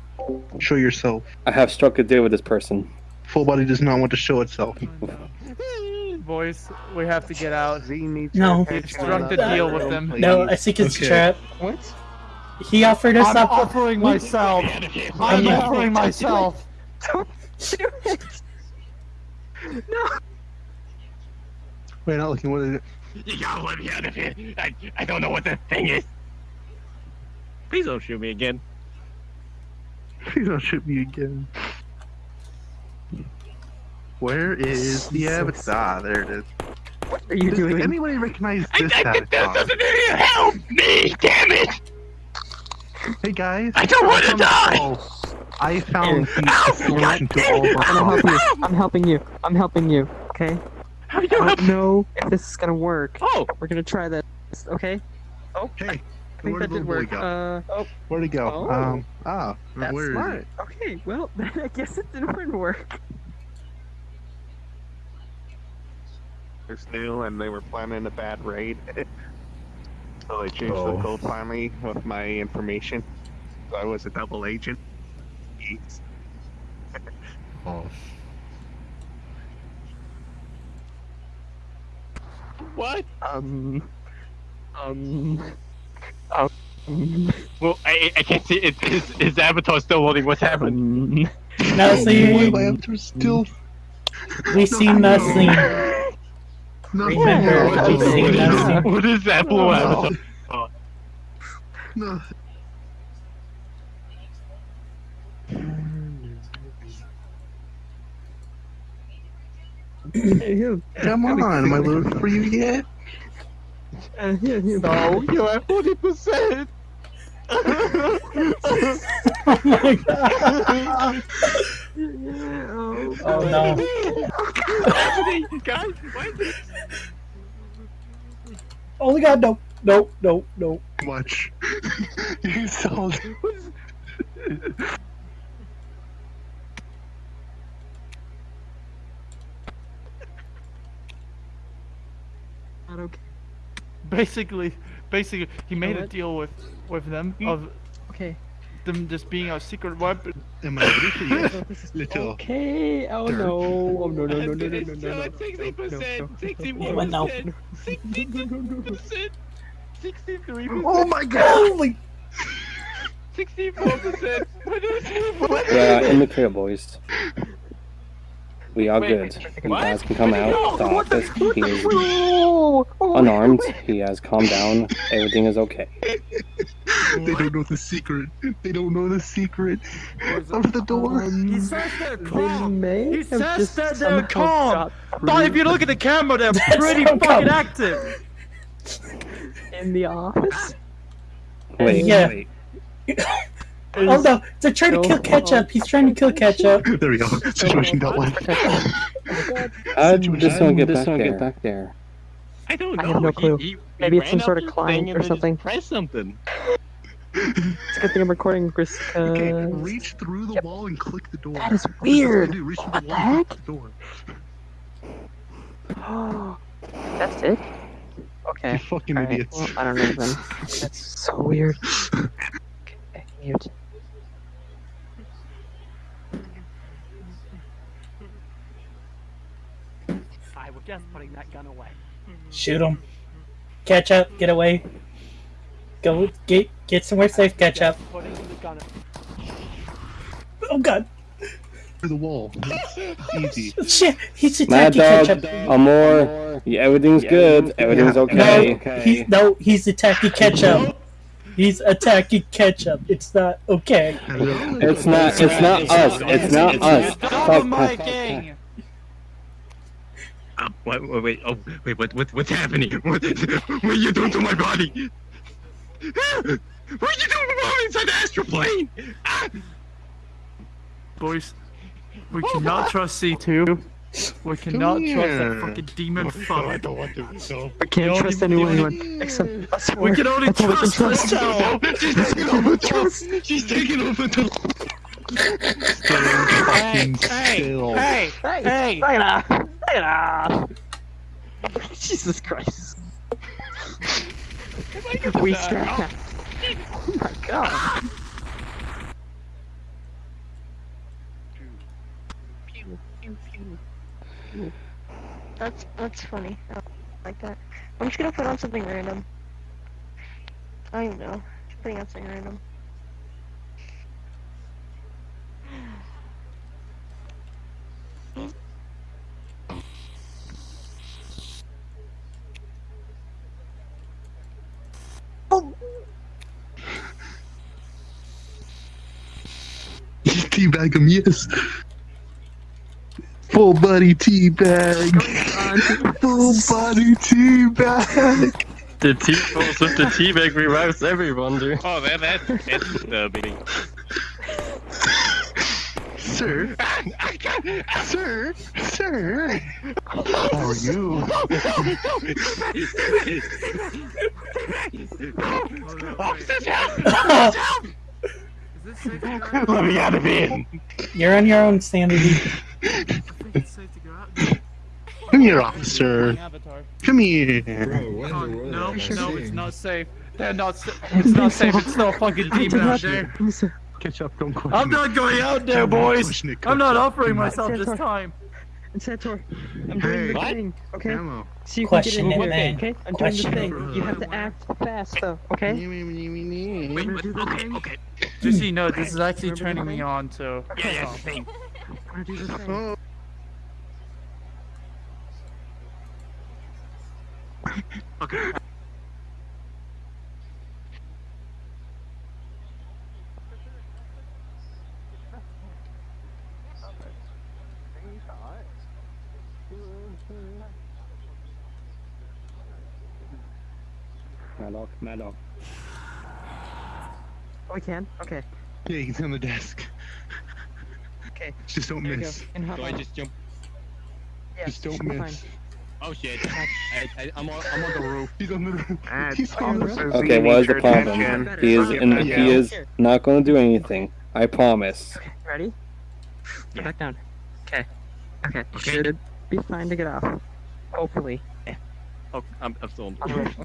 Show yourself. I have struck a deal with this person. Full body does not want to show itself. Boys, we have to get out. No. We've struck the deal with them. No, I think it's Okay. trap. What? He offered us I'm up. offering myself. I'm Yeah. offering myself. Don't do it. No. Wait, not looking. What is it? You gotta let me out of here. I, I don't know what the thing is. Please don't shoot me again. Please don't shoot me again. Where is the avatar? Ah, there it is. What are you Does doing? anybody recognize I, this I, this avatar? doesn't even help me. Damn it! Hey guys. I don't want to found- die. I found the Ow, solution to all of our I'm helping you. problems. I'm helping you. I'm helping you. Okay. How do I you help? don't know if this is gonna work. Oh, We're gonna try this. Okay. Oh, Hey, I think where'd that did boy work. go? Uh, oh, Where'd he go? Oh. Um. Ah. that's where is smart. it? Okay. Well, then I guess it didn't work. It's new, and they were planning a bad raid. so they changed Oh. the code finally with my information. So I was a double agent. Jeez. Oh. What? Um. Um. Um. Well, I, I can't see. It, his, his avatar's still loading. What's happening? Why Nothing. my avatar still? We see nothing. No. Remember, no, we see nothing. what is that blue avatar? No. Come on, am I loaded for you yet? No, you know, have 40%! oh my god! oh, oh no. Guys, what? Oh my god, no, no, no, no. Much. you sold. I don't care. basically, basically, he made a deal with with them of okay them just being a secret weapon. Am I little? Okay. Oh no. Oh no no no no no no no. Sixty percent. Sixty-one percent. Sixty-two percent. Sixty-three percent. Oh my god. Holy. Sixty-four percent. What is? What uh, is? Yeah, in the clear, boys. We are Wait, good. You guys can come out of the office. He is unarmed. He has calmed down. Everything is okay. They don't know the secret. They don't know the secret of the door. He says they're calm. may He have says just that they're calm. But if you look at the camera, they're pretty Somehow. fucking active. In the office? Wait, Yeah. wait. Oh no, they're trying to kill ketchup. He's trying to kill ketchup. There we go. Situation dealt with. How did this one get This back one get there? back there. I don't know. I have no clue. he- he Maybe it's some sort of the climb or something. Press something. It's a good thing I'm recording, Chris. Okay, Uh, reach through the wall and click the door. That is That's all you weird. do, Reach through What the the wall and heck? click the door. That's it? Okay. You fucking alright, idiots. Well, I don't know then. That's so weird. Okay, mute. I just putting that gun away. Shoot him. Catch up. get away. Go get get somewhere safe, Catch up. Oh god. Through the wall. Easy. Shit, he's Mad attacking Dog, ketchup. Amor, yeah, everything's good. Everything's okay. No, he's no, he's attacking ketchup. He's attacking ketchup. It's not okay. It's not. It's not us. It's not us. Fuck. Miking! Uh, wait, wait, wait, oh, wait, what, what, what's happening? What, what are you doing to my body? What are you doing to me inside the astral plane? Ah! Boys, we cannot trust C2. We cannot trust that fucking demon fuck. I don't want to go. We can't trust anyone except us four. We can only That's all we can trust trust. this She's taking over the She's taking over the Fucking Hey, still. hey, hey! Look at that. Look at that. Jesus Christ. we strap. Oh my god. That's that's funny. I like that. I'm just gonna put on something random. I don't even know. Just putting on something random. Teabag him, yes. Full body teabag. Full body teabag. The tea balls with the tea bag revives everyone, dude. Oh, that, that, that's uh, disturbing. Sir. I can't, Sir. Sir. How are you? Oh, Let me out of here. You're on your own, sanity. Come here, officer. Come here. No, no, it's not safe. They're not. sa- It's not safe. It's no fucking demon out there. Catch up, don't question I'm not going out there, boys. I'm not offering myself this time. And Sator, I'm Hey. doing the What? thing, okay? Ammo. So you Question can get in there, man. okay? I'm Question doing the thing. You have to act fast, though, okay? Wait, what? Okay, okay. Just so you know, this is actually turning me on, so. Yeah, yeah, same. Wanna do the thing? Okay. Maddock, Maddock. Oh, we can? Okay. Yeah, he's on the desk. Okay. Just don't There miss. go. And hop Do I just jump? Yeah, Just don't should be miss. Oh shit. I, I, I'm, on, I'm on the roof. He's on the roof. Uh, He's on the roof. Okay, what is the problem? He is in, he is not going to do anything. I promise. Ready? Go back down. Okay. Okay. Okay. Should be fine to get off. Hopefully. Oh, I'm, I'm still on On the roof.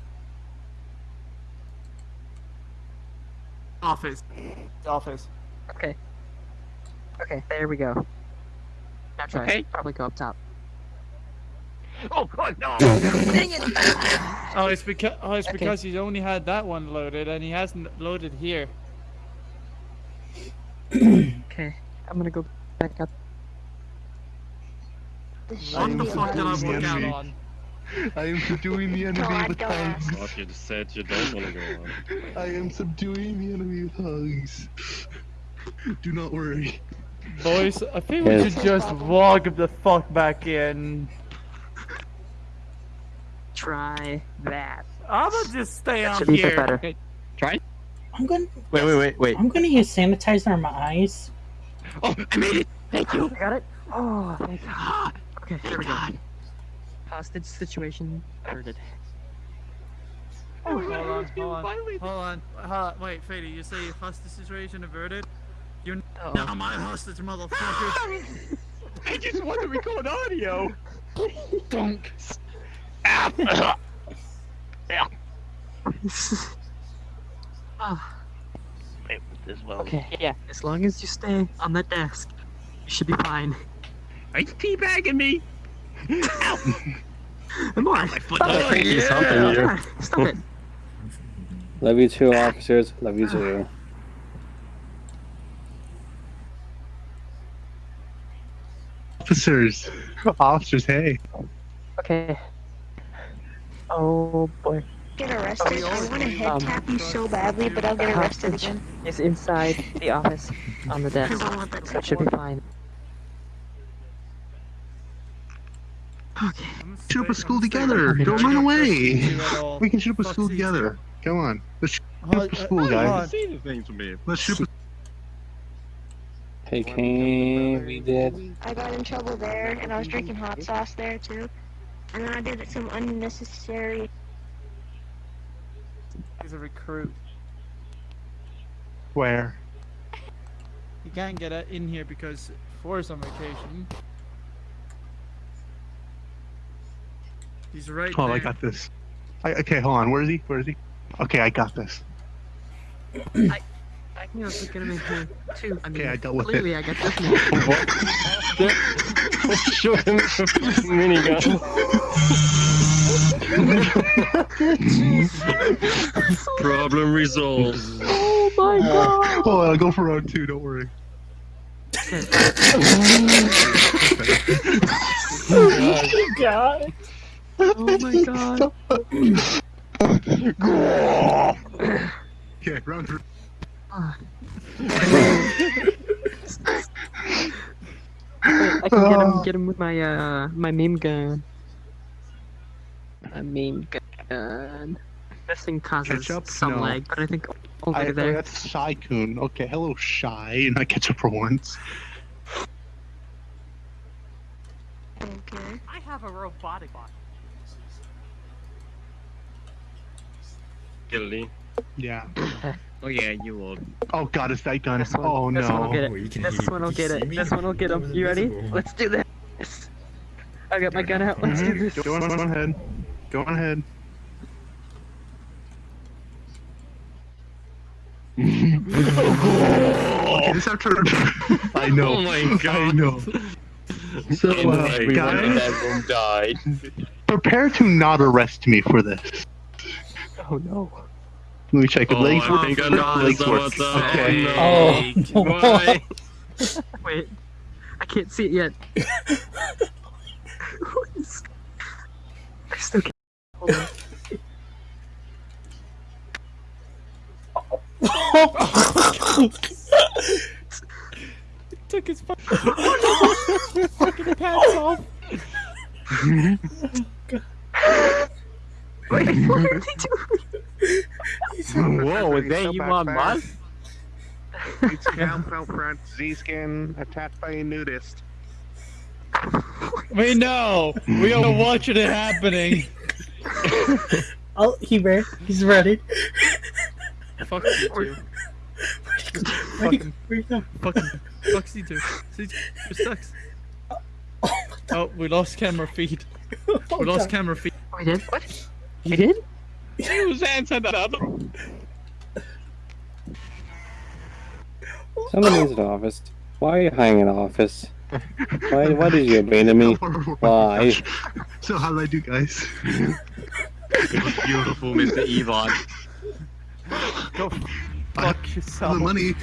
Office. Office. Okay. Okay, there we go. Now try. Okay. Probably go up top. Oh god, no! Dang it! Oh, it's because oh, it's Okay. because he's only had that one loaded and he hasn't loaded here. Okay. I'm gonna go back up. What the fuck did I the walk out on? I am subduing the enemy God, with don't hugs. Thought you said you don't want to go on. I am subduing the enemy with hugs. Do not worry. Boys, I think we should just walk the fuck back in. Try that. I'm gonna just stay That on should be a here. better. Okay, try. I'm gonna. Wait, wait, wait, wait. I'm gonna use sanitizer on my eyes. Oh, I made it. Thank you. I got it. Oh, thank God. Okay, there we go. Hostage situation averted. Hold on, hold on, hold on, hold on. Wait, Fady, you say hostage situation averted? You're Uh-oh. not my hostage, motherfucker. I just want to record audio. Donk. Ah, Wait, this well. okay, yeah. As long as you stay on the desk, you should be fine. Are you teabagging me? Come on. My foot. Stop Oh, it. He's humping Come you. Stop it. Love you too, officers. Love you too. Officers. Officers, hey. Okay. Oh boy. Get arrested. I want to head Um, tap you so badly, but I'll get arrested again. is inside the office on the desk. don't want that So it should be fine. Shoot up a school together. Don't run away. We can shoot up a school together. Come on. Let's shoot up a school, guys. See the things from me. Let's shoot up Hey, King, we did. I got in trouble there, and I was drinking hot sauce there too. And then I did some unnecessary. He's a recruit. where? He can't get uh, in here because Forrest's on vacation. He's right Oh, there. I got this. I, okay, hold on. Where is he? Where is he? Okay, I got this. I, I can also get him in here too. I mean, I dealt with it. clearly I got this man. Show him the minigun. Problem resolved. Oh my god. Oh, I'll go for round two. Don't worry. Oh my god. Oh my god. Okay, round three. Wait, I can get him, get him with my uh my meme gun. My meme gun. This thing causes Ketchup? some No. lag, but I think over I, there. that's Shy Coon. Okay, hello, Shy. Not ketchup for once. Okay. I have a robotic bot. Guilty. Yeah. Oh yeah, you will. Oh god, it's that gun. This one, Oh this one will no. get it. can This one will get it. This one will get him. You ready? Let's do this. I got my gun out. Let's do Mhm. this. Go on, go on ahead. Go on ahead. okay, this after. I know. Oh my I god. know. So, And uh, everyone in guys, that room died. prepare to not arrest me for this. Oh no. Let me check. If Oh, legs work. think I know legs this work. what's up. Okay. Oh, no. Wait. I can't see it yet. What is- I still can't. Hold on. Took his fucking, fucking pants off. Wait, what are they doing? Whoa, was that you on bus? It's Cal Front Z-Skin attacked by a nudist. We know. We are watching it happening. Oh, he ready. He's ready. Fuck you two. Fucking, where'd you go? Fucking fuck C two. C two it sucks. Oh, we lost camera feed. Oh, we lost camera feed. Oh, we did? What? You did? Who's answered that other? Someone needs an office. Why are you hiding in an office? Why, why did you abandon me? Why? So how did I do, guys? Beautiful, Mr. Evon. Go fuck yourself. The money.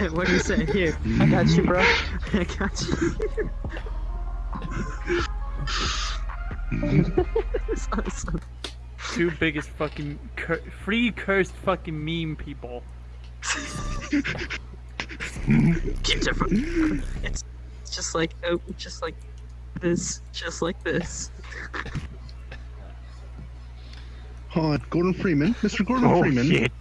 what do you say? Here, I got you, bro. I got you. Two biggest fucking cur free cursed fucking meme people. Kids are fun. It's it's just like oh, just like this, just like this. Hold on, Gordon Freeman. Mr. Gordon Oh, Freeman. shit.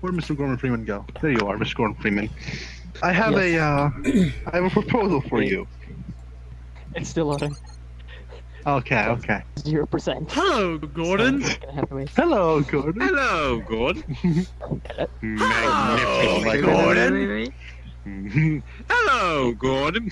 Where'd Mr. Gordon Freeman go? There you are, Mr. Gordon Freeman. I have Yes. a uh, I have a proposal for you. It's still loading. Okay, okay. Zero percent. Hello, Gordon. Gonna have to wait. Hello, Gordon. Hello, Gordon. Magnificent, Gordon. Hello, Gordon.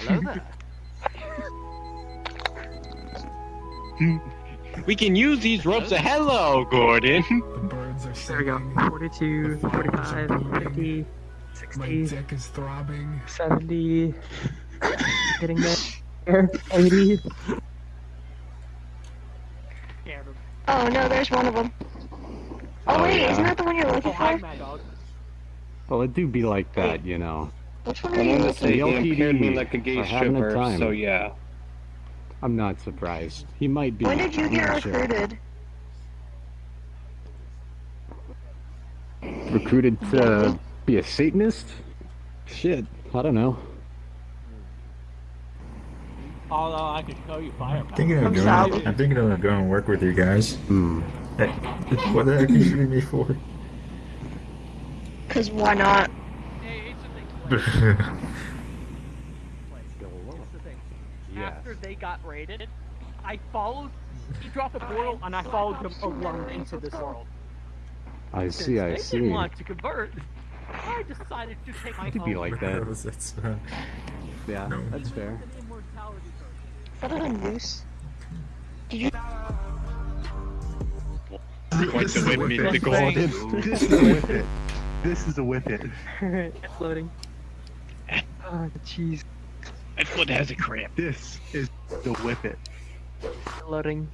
we can use these ropes. To... Hello, Gordon. There we go. 42, 45, 50, 60. My dick is throbbing. 70. Getting there. 80. Oh no, there's one of them. Oh, Oh, wait, yeah? isn't that the one you're looking for? Well, it do be like that, you know. Which one are you looking say he The LPD me like a gay are a stripper, so yeah. I'm not surprised. He might be. When did you get not sure. recruited? Recruited to be a Satanist? Shit, I don't know. Although I could show you fire. Thinking of going. I'm thinking of going and work with you guys. Hmm. Hey, what the heck are you shooting me for? Cause why not? After they got raided, I followed. He dropped a portal, and I followed him around into this world. I see, I they see. didn't want to convert. I decided to take my It could be like that. Yeah, that's fair. Is that a noose? Did you? Quite the whip, Mr. Gordon. This is a whip it. This is a whip it. Alright, it's loading. Oh, jeez. My foot has a cramp. This is the whip it. Loading.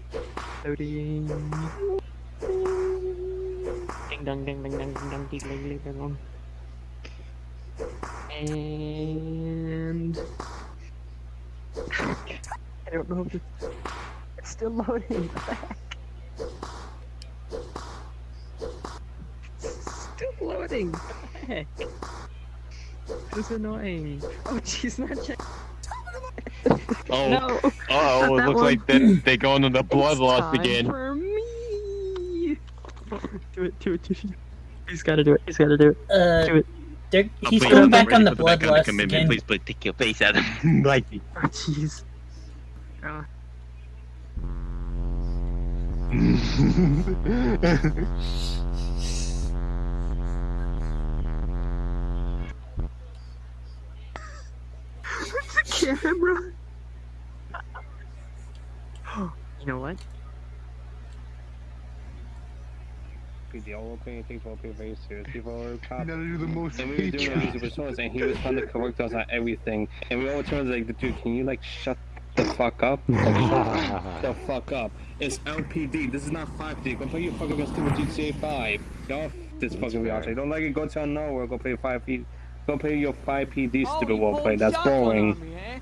Loading. Ding dong ding ding dong ding dong ding ding ding ding dong. And I don't know if it's, it's still loading. What the? It's still loading. What the? This is annoying. Oh jeez, not check. Oh, No, uh oh, not it looks one. like they, they're going on the blood It's loss time again. For me. Do it, do it, do it. He's gotta do it. He's gotta do it. Uh, do it. They're, Oh, he's please, going I'm back on the for back bloodlust again. Please, please take your face out of like me. Oh jeez. Uh, What's the camera? you know what? PD, all paying things will be very serious. People are cop. gotta do the most And we were doing hatred. these personas, and he was trying to correct us on everything. And we all turned like, dude, can you like shut the fuck up? The fuck up. It's LPD. This is not 5D. Go play your fucking stupid GTA 5. Get off this fucking reality. You don't like it? Go to nowhere. Go play 5P. Go play your 5PD stupid roleplay. That's boring. Eh?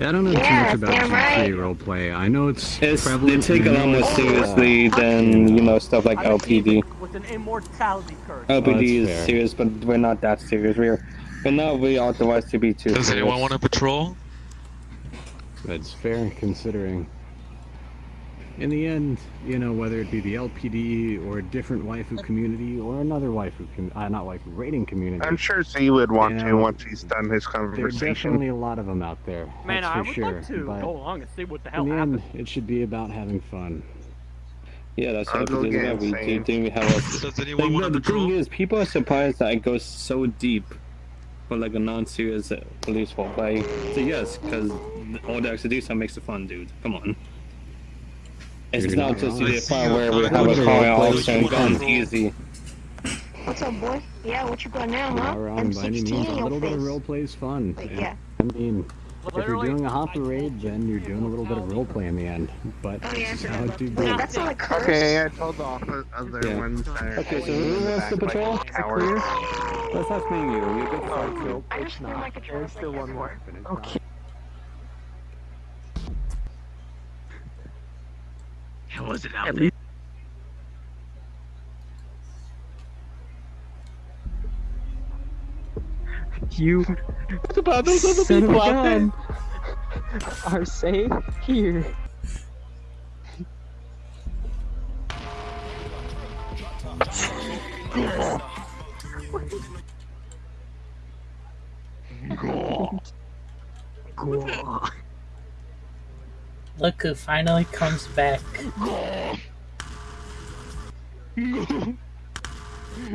Yeah, I don't know Yeah, too much about damn right. GTA roleplay. I know it's, It's, they prevalent. take it a lot more seriously than, you know, stuff like LPD. With an immortality curse. Oh, LPD that's is fair. serious, but we're not that serious. We're, we're not really authorized to be too Does serious. anyone want to patrol? That's fair considering. In the end, you know, whether it be the LPD or a different waifu community or another waifu, com- uh, not waifu, rating community. I'm sure Z would want You to once he's done his conversation. There's conversation. definitely a lot of them out there. Man, that's I for would sure. like to but go along and see what the hell in the happened. end, it should be about having fun. Yeah, that's I'll what go we get do. We do think we have a. Does anyone Like, want no, to the thing is, people are surprised that it goes so deep for like a non-serious uh, police roleplay. So yes, because all the do detail makes it fun, dude. Come on. It's You're not not just wrong. to the part where we have a fun car it out is. and guns Patrol. easy. What's up, boy? Yeah, what you got now, huh? not wrong by any M16 means. A in your little bit of face. roleplay is fun. Like, yeah. I mean, if you're doing a hopper told raid, then you're doing a little bit of roleplay in the end. But Oh, this yeah, is how it do Wait, go. that's not a curse. Okay, I told the other other Yeah. ones. Okay, so in who the wants to oh, back like patrol? Is clear? Let's ask me you. You're good for I just feel like a There's still one more. Okay. Was it out there? you What about those other of people a out there? are safe here. Look who finally comes back.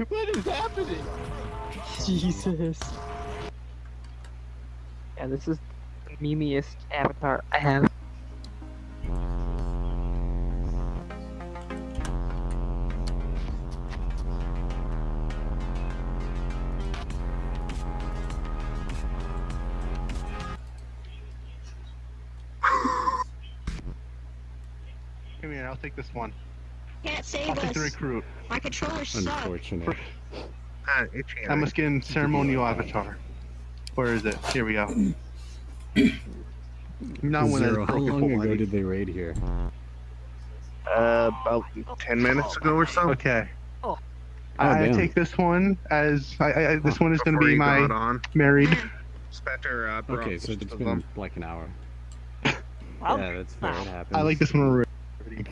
what is happening? Jesus. Yeah, this is the memeiest avatar I have. Come here, I'll take this one. Can't save I'll take the us. recruit. My controllers suck. Unfortunate. Ah, itchy. I'm a skin ceremonial avatar. Where is it? Here we go. Not one that's Zero, how long ago body. did they raid here? Uh, about 10 minutes ago or so. Okay. Oh, I damn. take this one as I, I, I- this one is going to be my on. married. Spectre, uh, Okay, so it's been them. like an hour. Well, yeah, that's fair. It happens. I like this one already.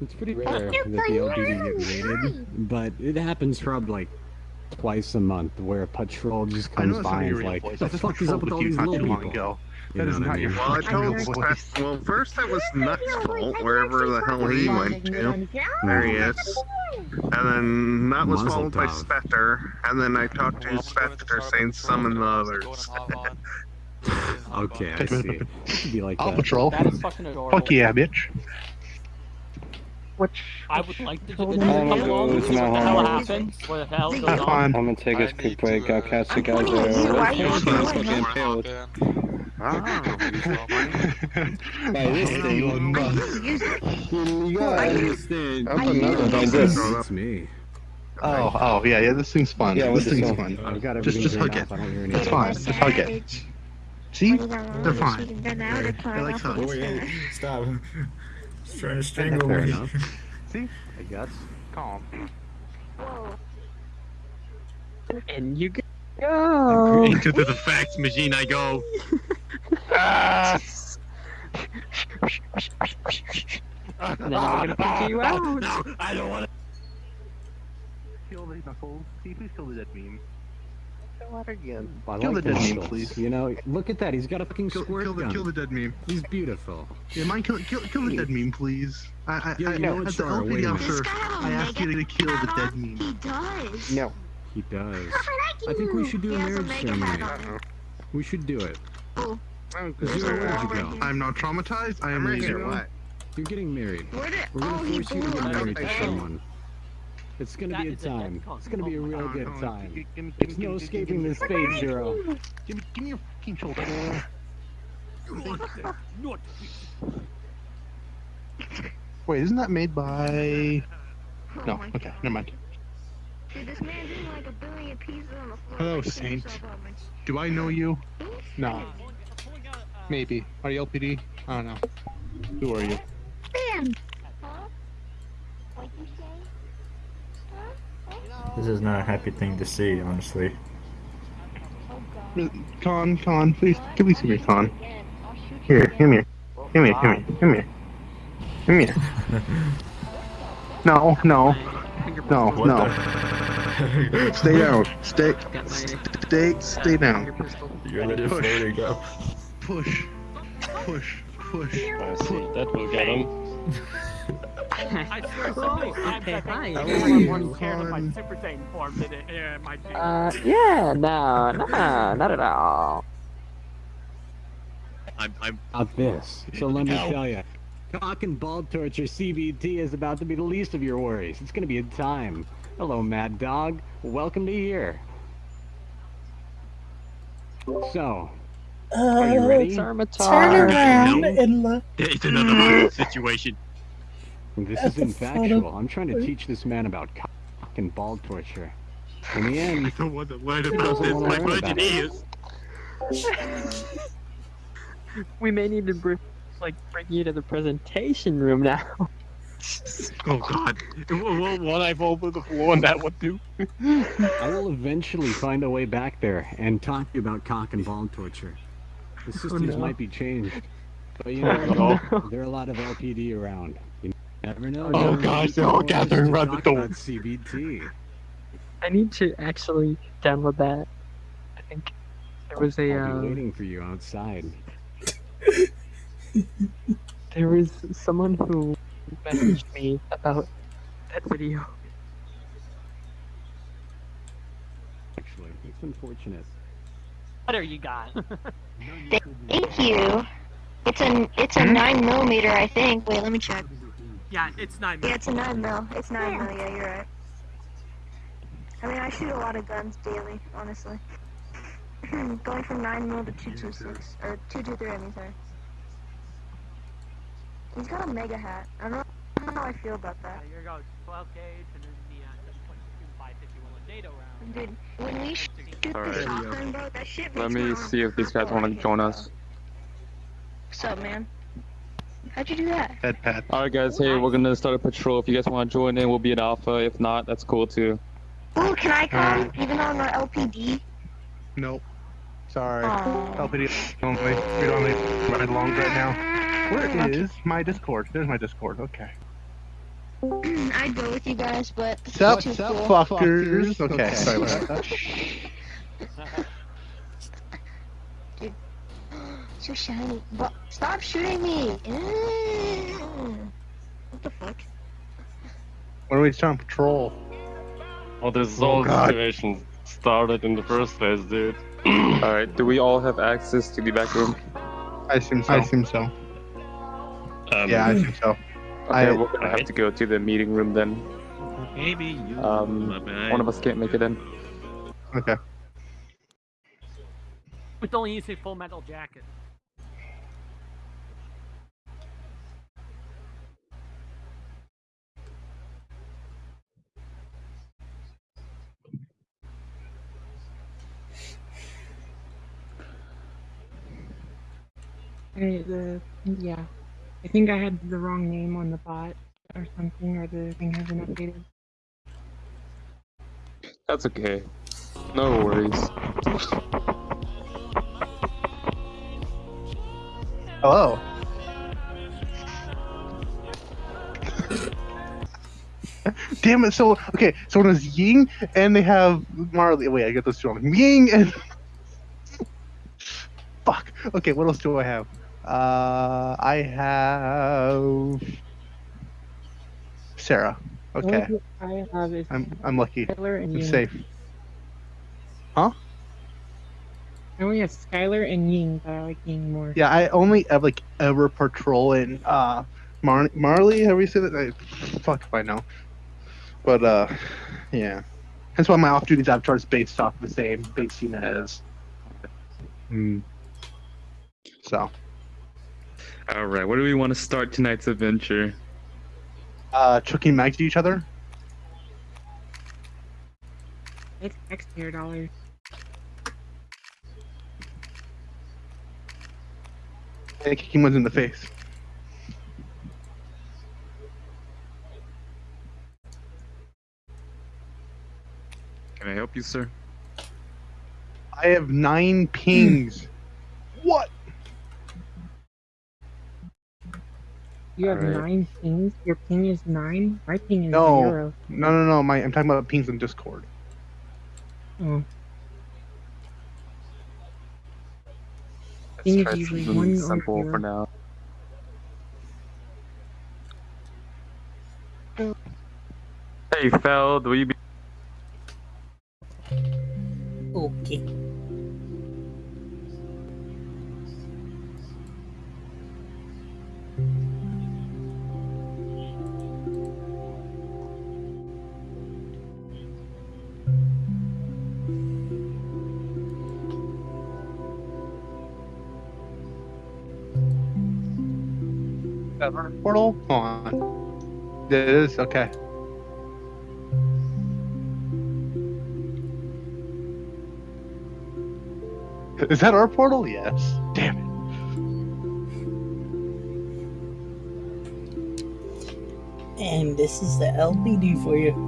It's pretty rare that the LPD get raided, but it happens probably like twice a month where a patrol just I know comes that's by and is like, voice. the I just fuck is up with all you these not little too long people? ago. You That know is what I not your mean? Well, I told voice. Well, first it was Nut's fault, wherever the hell he went to. There he is. And then that was followed by. Spectre, and then I talked to Spectre saying summon the others. Okay, I see. It could be like I'll that. patrol. that is fucking adorable. Fuck yeah, bitch. Which I would like to just I'm come gonna along and see what the hell home. happens. What the hell goes Have on. fun. I'm gonna take a quick break. I'll catch you guys pointing at you. Why are you later. pointing Fucking at impaled. By this thing, you gotta understand. That's another By thing. this. It's me. Oh, oh, yeah, yeah, this thing's fun. Yeah, this thing's one? fun. I've got Just, just turned hug it. I don't hear any It's fine. Just hug it. See? They're fine. They like hugs. Stop. He's trying to strangle Fair me. enough. See? I guess. Calm. and you go. Into the fax machine I go. Ah! And then we're gonna figure you out. No, I don't want to. Kill the knuckles. See, please kill the dead meme. What again? Hmm. I Kill like the dead meme, knuckles. please. You know, look at that. He's got a fucking Kill, squirt kill, the, gun. kill the dead meme. He's beautiful. Yeah, mind kill, kill, kill the dead meme, please. I, I, Yeah, I, you know what, as the wait LPD a minute. officer, This guy have a I asked you to kill the dead meme. He does. No. He does. I I think we should do a He has a marriage ceremony. We should do it. Oh, I'm Zero, where did you go? I'm not traumatized. I am I'm right here. What? You're getting married. where did? We're gonna Oh, force you to blew get married to someone. It's gonna That be a is a time. It's gonna be a oh real Come on, good come time. Give, give, There's give, no give, escaping give, this fate, Zero. Give me, give me your fucking shoulder. Wait, isn't that made by? Oh No. my Okay, God. never mind. Dude, this man's eating like a billion pieces on the floor. Hello, Saint. Do I know you? No. Pulling out, Maybe. Are you LPD? I don't know. Who are you? Man! Huh? What'd you say? Huh? This is not a happy thing to see, honestly. Con, Con, please, can please give me Con. Here, come here. Come here, come here, come here. Come here. No, no. No, What no. Stay down. Stay, stay, stay down. pistol. You're already Push. floating up. Push, push, push. That will get him. I swear somebody snapped okay, hi. thing. How Everyone are you? wasn't scared of my Super Saiyan form, did it? Yeah, my G. Uh, yeah, no, no, not at all. I'm, I'm. About this. So let me Ow. tell you. Cock and ball torture CBT is about to be the least of your worries. It's gonna be a time. Hello, Mad Dog. Welcome to here. So, are you Uh, ready? turn around and look. It's another violent situation. This is the infactual. I'm trying to teach this man about cock and ball torture. In the end, I don't want to learn about this. My learn budget about it. is. We may need to bring, like, bring you to the presentation room now. Oh god. Well, one eye over the floor and that one too. I will eventually find a way back there and talk to you about cock and ball torture. The oh, systems no. might be changed, but you Oh, no. know. There are a lot of LPD around. You never know. Oh, There are gosh, they're all gathering around the door. about CBT. I need to actually download that. I think there was a I'll uh, be waiting for you outside. there was someone who messaged me about that video. Actually, it's unfortunate. What are you got? Thank you. It's a it's a nine millimeter, I think. Wait, let me check. Yeah, it's nine. mil. Yeah, it's a nine mil. It's nine mil. Yeah, you're right. I mean, I shoot a lot of guns daily, honestly. Going from nine mil to two two six or two two three. I mean, sorry. He's got a mega hat. I don't know, I don't know how I feel about that. You're going 12 gauge and then the uh, 7.2 551 NATO round. Dude, when we shoot the Alright. shotgun, bro, that shit Let me see if these guys want to join us. What's up, man? How'd you do that? Head pat. Alright guys, hey, we're gonna start a patrol. If you guys want to join in, we'll be an alpha. If not, that's cool too. Ooh, can I come? Uh, even though I'm not LPD? Nope. Sorry. Aw. LPD only. We don't need ride along right now. Where is my Discord? There's my Discord. Okay. I'd go with you guys, but this Sup, is too sup, cool. fuckers. Okay, sorry about that. Dude, so shiny. But stop shooting me! Mm. What the fuck? When are we on patrol? Well, this Oh, whole God. situation started in the first place, dude. Alright, do we all have access to the back room? I assume so. I assume so. Um, yeah, I assume so. Okay, I- we're gonna have to go to the meeting room then. Maybe you. Um, one of us can't make it in. Okay. With only using full metal jacket. I, the yeah, I think I had the wrong name on the bot or something, or the thing hasn't updated. That's okay. No worries. Hello. Damn it! So okay, so it was Ying, and they have Marley. Wait, I get those two wrong. Ying and fuck. Okay, what else do I have? Uh, I have Sarah. Okay, I have is I'm I'm lucky. Skylar and I'm Ying. safe. Huh? I only have Skylar and Ying, but I like Ying more. Yeah, I only have like ever patrol in uh Mar- Marley. How do you say that? I, fuck if I know. But uh, yeah. That's why my off-duty avatar is based off the same base unit as. Hmm. So, Alright, where do we want to start tonight's adventure? uh, chucking mags at each other. It's taxpayer dollars. And kicking ones in the face. Can I help you, sir? I have nine pings. what? You have Alright. nine pings. Your ping is nine. My ping is No, zero. no, no, no. My I'm talking about pings in Discord. Oh. Let's Ping try usually something one or simple zero. for now. Hey, Feld, will you be? Okay. Our portal? Hold on. It is okay. Is that our portal? Yes. Damn it. And this is the LPD for you.